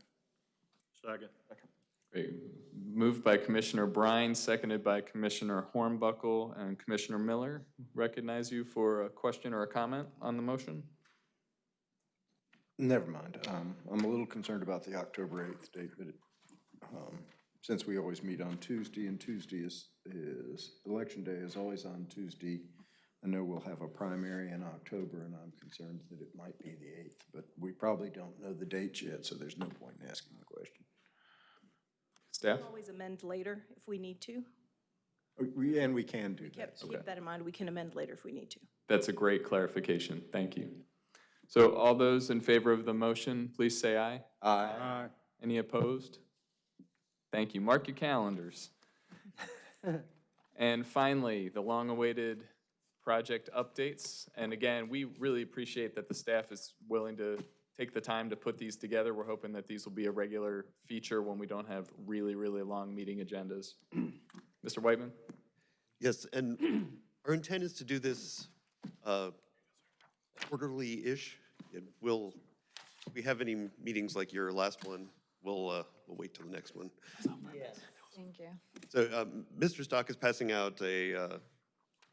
Second. Great. Moved by Commissioner Brine, seconded by Commissioner Hornbuckle and Commissioner Miller. Recognize you for a question or a comment on the motion? Never mind. Um, I'm a little concerned about the October 8th date, but it, um, since we always meet on Tuesday, and Tuesday is, is, Election Day is always on Tuesday, I know we'll have a primary in October, and I'm concerned that it might be the 8th, but we probably don't know the dates yet, so there's no point in asking the question. Staff? We'll always amend later if we need to. Uh, We, and we can do that. Keep keep that in mind, we can amend later if we need to. That's a great clarification. Thank you. So all those in favor of the motion, please say aye. Aye. Aye. Any opposed? Thank you. Mark your calendars. And finally, the long-awaited project updates. And again, we really appreciate that the staff is willing to take the time to put these together. We're hoping that these will be a regular feature when we don't have really, really long meeting agendas. Mr. Whitman? Yes, and our intent is to do this uh, quarterly-ish. We'll, if we have any meetings like your last one, we'll, uh, we'll wait till the next one. Yes. Thank you. So um, Mr. Stock is passing out a uh,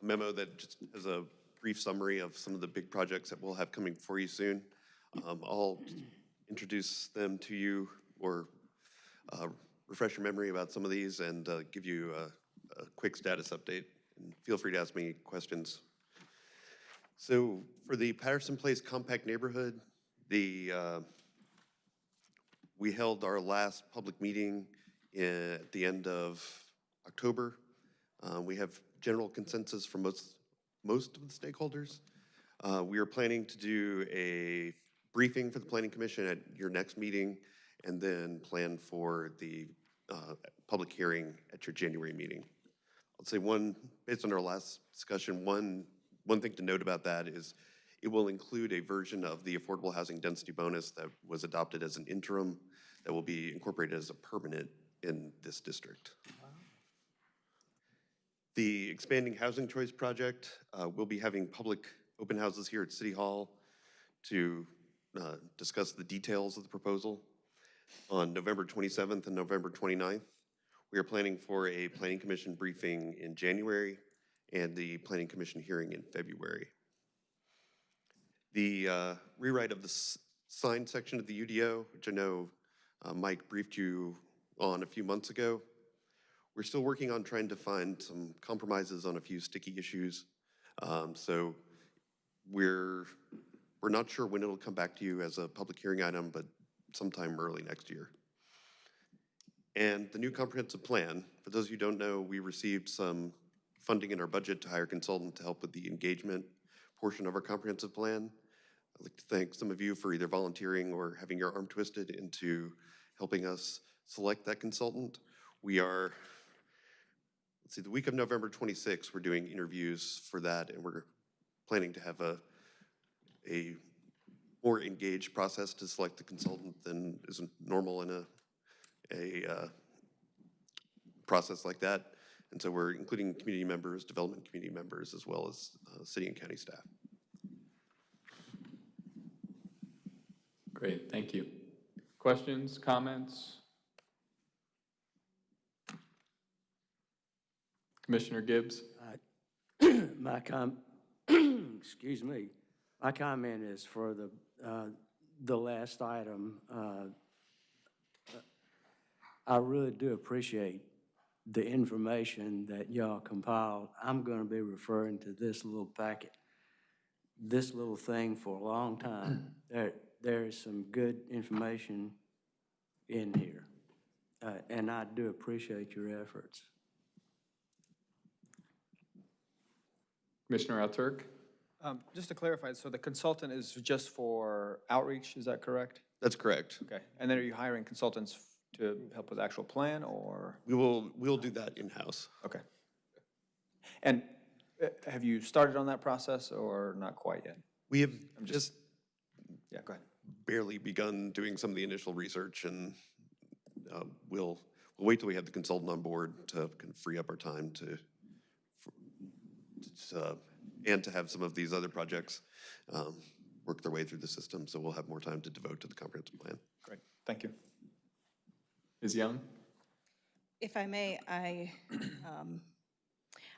memo that just has a brief summary of some of the big projects that we'll have coming for you soon. Um, I'll introduce them to you or uh, refresh your memory about some of these and uh, give you a, a quick status update. And feel free to ask me questions. So for the Patterson Place Compact Neighborhood, the, uh, we held our last public meeting i- at the end of October. Uh, We have general consensus from most, most of the stakeholders. Uh, We are planning to do a briefing for the Planning Commission at your next meeting, and then plan for the uh, public hearing at your January meeting. I'll say one, based on our last discussion, one, one thing to note about that is it will include a version of the affordable housing density bonus that was adopted as an interim that will be incorporated as a permanent in this district. The Expanding Housing Choice Project, uh, we'll be having public open houses here at City Hall to uh, discuss the details of the proposal on November 27th and November 29th. We are planning for a Planning Commission briefing in January and the Planning Commission hearing in February. The uh, rewrite of the sign section of the UDO, which I know uh, Mike briefed you on a few months ago. We're still working on trying to find some compromises on a few sticky issues. Um, So we're We're not sure when it'll come back to you as a public hearing item, but sometime early next year. And the new comprehensive plan, for those of you who don't know, we received some funding in our budget to hire a consultant to help with the engagement portion of our comprehensive plan. I'd like to thank some of you for either volunteering or having your arm twisted into helping us select that consultant. We are, let's see, the week of November 26th, we're doing interviews for that, and we're planning to have a, a more engaged process to select the consultant than is normal in a, a uh, process like that. And so we're including community members, development community members, as well as uh, city and county staff. Great, thank you. Questions, comments? Commissioner Gibbs? My com, excuse me, my comment is for the, uh, the last item. uh, I really do appreciate the information that y'all compiled. I'm gonna be referring to this little packet, this little thing for a long time. There, there is some good information in here, uh, and I do appreciate your efforts. Commissioner Al-Turk? Um, Just to clarify, so the consultant is just for outreach, is that correct? That's correct. Okay, and then are you hiring consultants to help with the actual plan, or? We will, we'll do that in-house. Okay. And uh, have you started on that process, or not quite yet? We have I'm just Yeah, go ahead. barely begun doing some of the initial research, and uh, we'll, we'll wait till we have the consultant on board to kind of free up our time to, for- to, uh, and to have some of these other projects um, work their way through the system, so we'll have more time to devote to the comprehensive plan. Great, thank you. Ms. Young? If I may, I, um,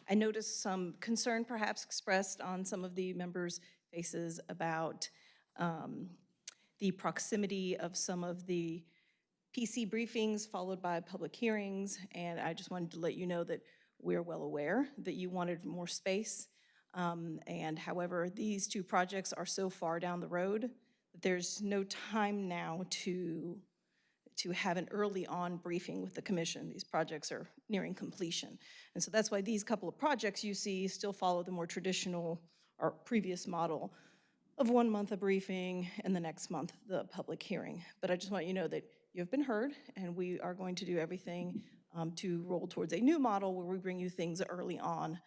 I noticed some concern perhaps expressed on some of the members' faces about um, the proximity of some of the PC briefings followed by public hearings, and I just wanted to let you know that we're well aware that you wanted more space. Um, And however, these two projects are so far down the road that there's no time now to to have an early on briefing with the commission. These projects are nearing completion. And so that's why these couple of projects you see still follow the more traditional or previous model of one month a briefing and the next month the public hearing. But I just want you to know that you have been heard and we are going to do everything um, to roll towards a new model where we bring you things early on.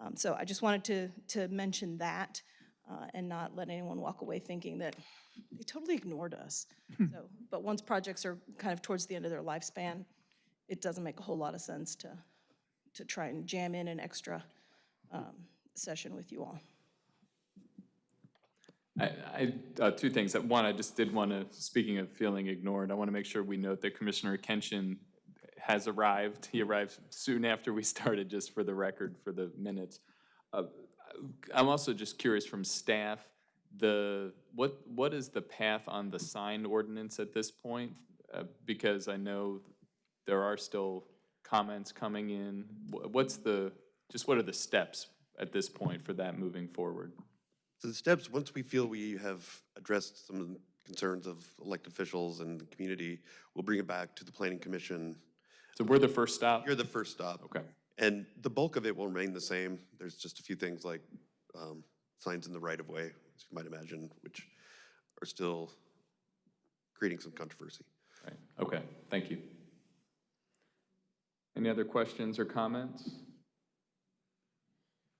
Um, So I just wanted to, to mention that uh, and not let anyone walk away thinking that they totally ignored us. So, but once projects are kind of towards the end of their lifespan, it doesn't make a whole lot of sense to, to try and jam in an extra um, session with you all. I, I, uh, two things. Uh, One, I just did want to, speaking of feeling ignored, I want to make sure we note that Commissioner Kenshin has arrived. He arrived soon after we started, just for the record, for the minutes. Uh, I'm also just curious from staff, the, what, what is the path on the sign ordinance at this point? Uh, Because I know there are still comments coming in. What's the, just what are the steps at this point for that moving forward? So the steps, once we feel we have addressed some of the concerns of elected officials and the community, we'll bring it back to the planning commission. So we're the first stop? You're the first stop. Okay. And the bulk of it will remain the same. There's just a few things like um, signs in the right-of-way, as you might imagine, which are still creating some controversy. Right, okay, thank you. Any other questions or comments?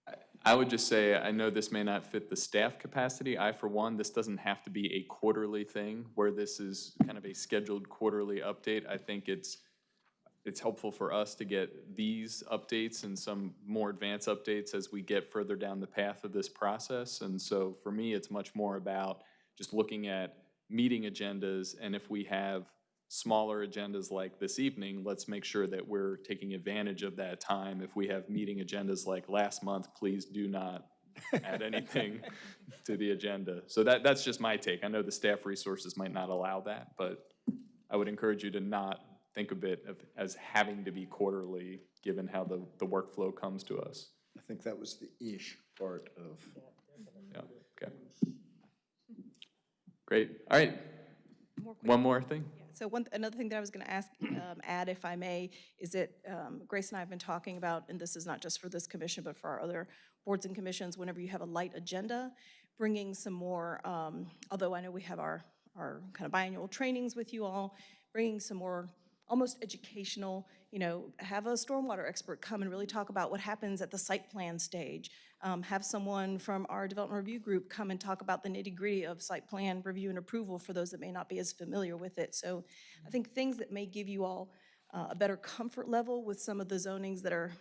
I- I would just say, I know this may not fit the staff capacity. I, for one, this doesn't have to be a quarterly thing where this is kind of a scheduled quarterly update. I think it's, it's helpful for us to get these updates and some more advanced updates as we get further down the path of this process. And so for me, it's much more about just looking at meeting agendas, and if we have smaller agendas like this evening, let's make sure that we're taking advantage of that time. If we have meeting agendas like last month, please do not add anything to the agenda. So that, that's just my take. I know the staff resources might not allow that, but I would encourage you to not think of it of- as having to be quarterly, given how the, the workflow comes to us. I think that was the ish part of. Yeah, okay. Great. All right. More One more thing? So one, another thing that I was going to ask, um, add if I may, is that um, Grace and I have been talking about, and this is not just for this commission, but for our other boards and commissions, whenever you have a light agenda, bringing some more, um, although I know we have our, our kind of biannual trainings with you all, bringing some more almost educational, you know, have a stormwater expert come and really talk about what happens at the site plan stage. Um, Have someone from our development review group come and talk about the nitty-gritty of site plan review and approval for those that may not be as familiar with it. So I think things that may give you all uh, a better comfort level with some of the zonings that are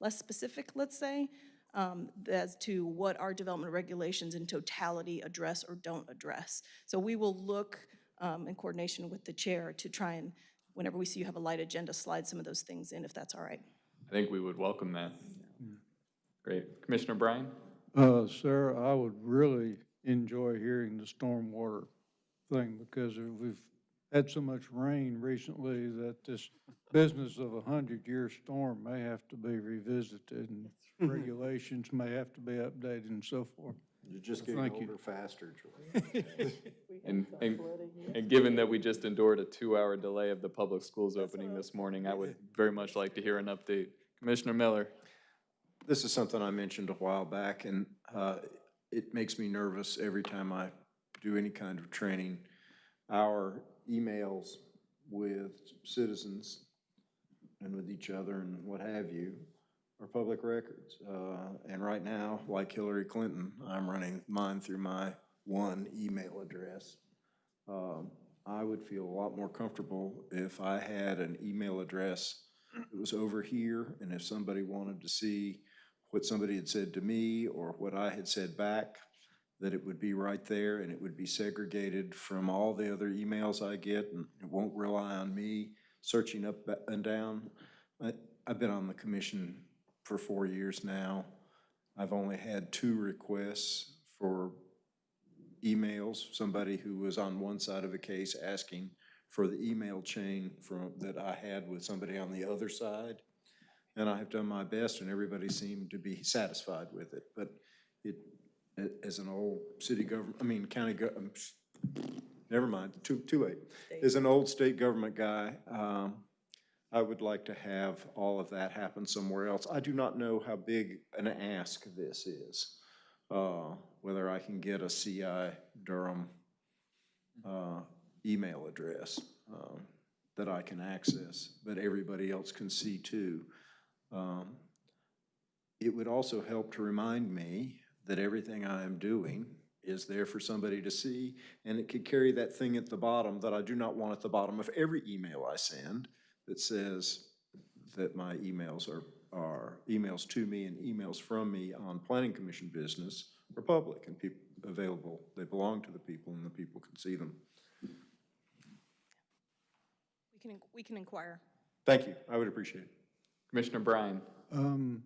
less specific, let's say, um, as to what our development regulations in totality address or don't address. So we will look um, in coordination with the chair to try and, whenever we see you have a light agenda, slide some of those things in, if that's all right. I think we would welcome that. Great. Commissioner Bryan? Uh, sir, I would really enjoy hearing the stormwater thing because we've had so much rain recently that this business of a hundred-year storm may have to be revisited and regulations may have to be updated and so forth. You're just Well, getting thank you. older faster, George. And, and, and given that we just endured a two-hour delay of the public schools opening this morning, I would very much like to hear an update. Commissioner Miller? This is something I mentioned a while back, and uh, it makes me nervous every time I do any kind of training. Our emails with citizens and with each other and what have you are public records. Uh, And right now, like Hillary Clinton, I'm running mine through my one email address. Um, I would feel a lot more comfortable if I had an email address that was over here, and if somebody wanted to see what somebody had said to me or what I had said back, that it would be right there and it would be segregated from all the other emails I get, and it won't rely on me searching up and down. I, I've been on the commission for four years now. I've only had two requests for emails, somebody who was on one side of a case asking for the email chain from, that I had with somebody on the other side. And I have done my best, and everybody seemed to be satisfied with it. But it, as an old city government, I mean, county um, never mind, too, too late. As an old state government guy, um, I would like to have all of that happen somewhere else. I do not know how big an ask this is. Uh, whether I can get a CI Durham, uh, email address, um, that I can access, but everybody else can see too. Um, It would also help to remind me that everything I am doing is there for somebody to see, and it could carry that thing at the bottom that I do not want at the bottom of every email I send that says that my emails are, are, emails to me and emails from me on planning commission business are public and people, available. They belong to the people and the people can see them. We can, we can inquire. Thank you, I would appreciate it. Commissioner Bryan? Um,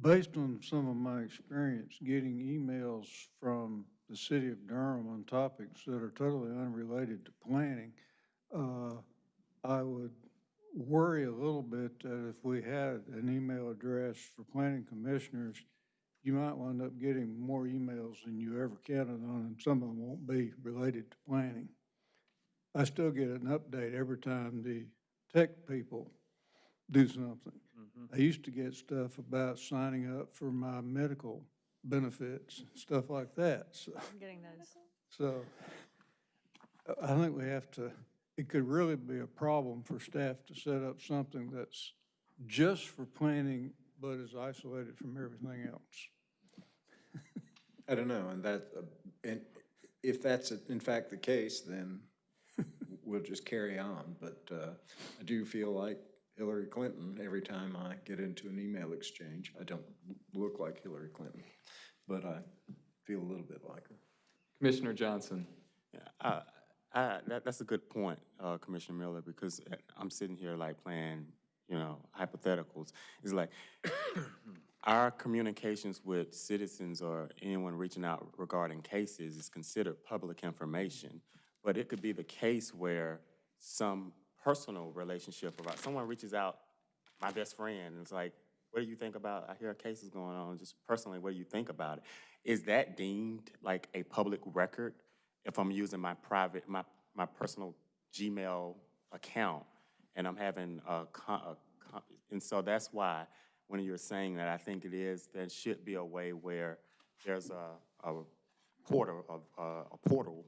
based on some of my experience getting emails from the city of Durham on topics that are totally unrelated to planning, uh, I would worry a little bit that if we had an email address for planning commissioners, you might wind up getting more emails than you ever counted on, and some of them won't be related to planning. I still get an update every time the tech people do something. Mm-hmm. I used to get stuff about signing up for my medical benefits, stuff like that, so. I'm getting those. So I- I think we have to, it could really be a problem for staff to set up something that's just for planning, but is isolated from everything else. I don't know, and that, uh, and if that's in fact the case, then we'll just carry on. But uh, I do feel like Hillary Clinton, every time I get into an email exchange, I don't look like Hillary Clinton, but I feel a little bit like her. Commissioner Johnson? Yeah, I, I, that, that's a good point, uh, Commissioner Miller, because uh, I'm sitting here like playing, you know, hypotheticals. It's like, our communications with citizens or anyone reaching out regarding cases is considered public information. But it could be the case where some personal relationship about, someone reaches out, my best friend, and it's like, what do you think about, I hear a case is going on, just personally, what do you think about it? Is that deemed like a public record if I'm using my private, my, my personal Gmail account, and I'm having a con, a con, and so that's why, when you're saying that, I think it is, there should be a way where there's a, a portal, of, uh, a portal,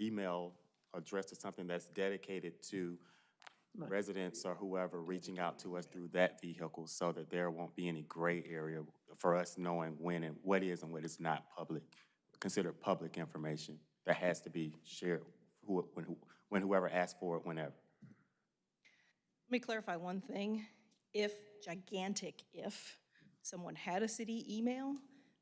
email address to something that's dedicated to residents or whoever reaching out to us through that vehicle so that there won't be any gray area for us knowing when and what is and what is not public, considered public information that has to be shared who, when, who- when whoever asks for it, whenever. Let me clarify one thing. If, gigantic if, someone had a city email,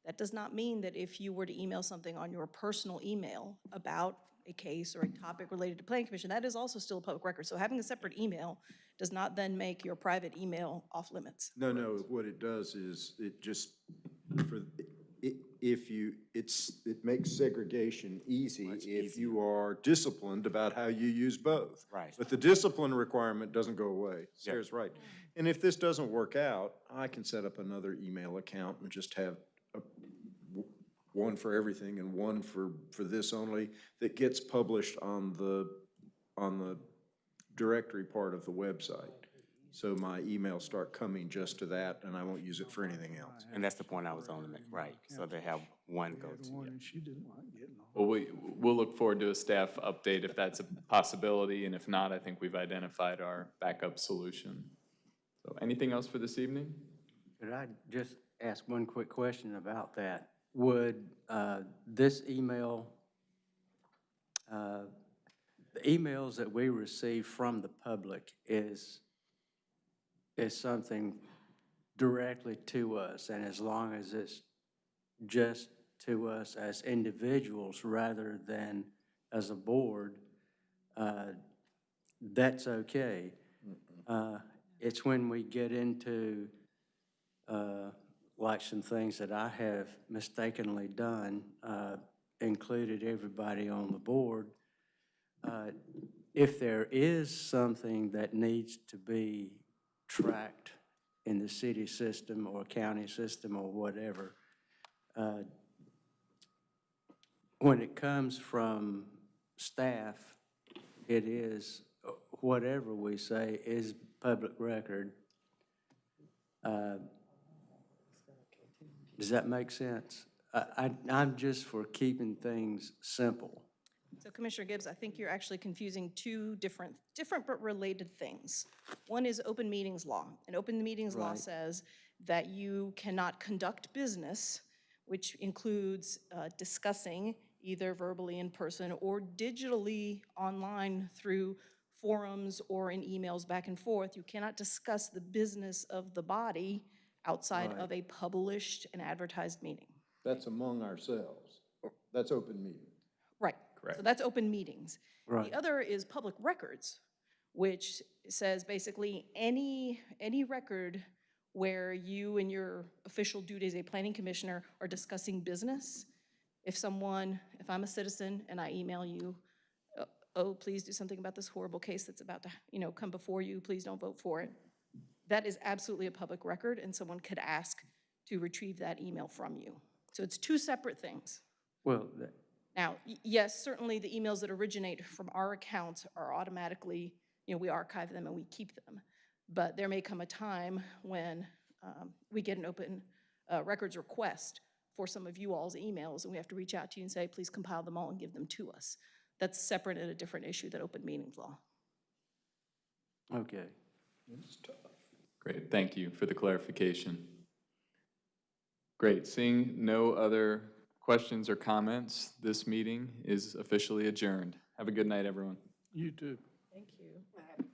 that does not mean that if you were to email something on your personal email about a case or a topic related to planning commission, that is also still a public record. So having a separate email does not then make your private email off limits. No, no, what it does is, it just, for, i- if you, it's, it makes segregation easy if you are disciplined about how you use both. Right. But the discipline requirement doesn't go away. Sarah's right. And if this doesn't work out, I can set up another email account and just have a- one for everything and one for, for this only, that gets published on the, on the directory part of the website. So my emails start coming just to that, and I won't use it for anything else. And that's the point I was on to make, right, so they have one go-to. One and she didn't like getting. Well, we, we'll look forward to a staff update if that's a possibility, and if not, I think we've identified our backup solution. So anything else for this evening? Could I just ask one quick question about that? Would uh, this email, uh, the emails that we receive from the public is, is something directly to us, and as long as it's just to us as individuals rather than as a board, uh, that's okay. Uh, It's when we get into, uh, like some things that I have mistakenly done, uh, included everybody on the board. Uh, If there is something that needs to be tracked in the city system or county system or whatever, uh, when it comes from staff, it is, whatever we say is public record. Uh, Does that make sense? I, I- I'm just for keeping things simple. So Commissioner Gibbs, I think you're actually confusing two different, different but related things. One is open meetings law, and open meetings law Right. says that you cannot conduct business, which includes uh, discussing either verbally in person or digitally online through forums or in emails back and forth. You cannot discuss the business of the body outside Right. of a published and advertised meeting. That's among ourselves. That's open meeting. Right. So that's open meetings. Right. The other is public records, which says basically any, any record where you and your official duty as a planning commissioner are discussing business. If someone, if I'm a citizen and I email you, uh, oh, please do something about this horrible case that's about to, you know, come before you, please don't vote for it. That is absolutely a public record, and someone could ask to retrieve that email from you. So it's two separate things. Well, that- Now, yes, certainly the emails that originate from our account are automatically, you know, we archive them and we keep them. But there may come a time when um, we get an open uh, records request for some of you all's emails, and we have to reach out to you and say, please compile them all and give them to us. That's separate and a different issue than open meetings law. okay. Great, thank you for the clarification. Great, seeing no other questions or comments, this meeting is officially adjourned. Have a good night, everyone. You too. Thank you.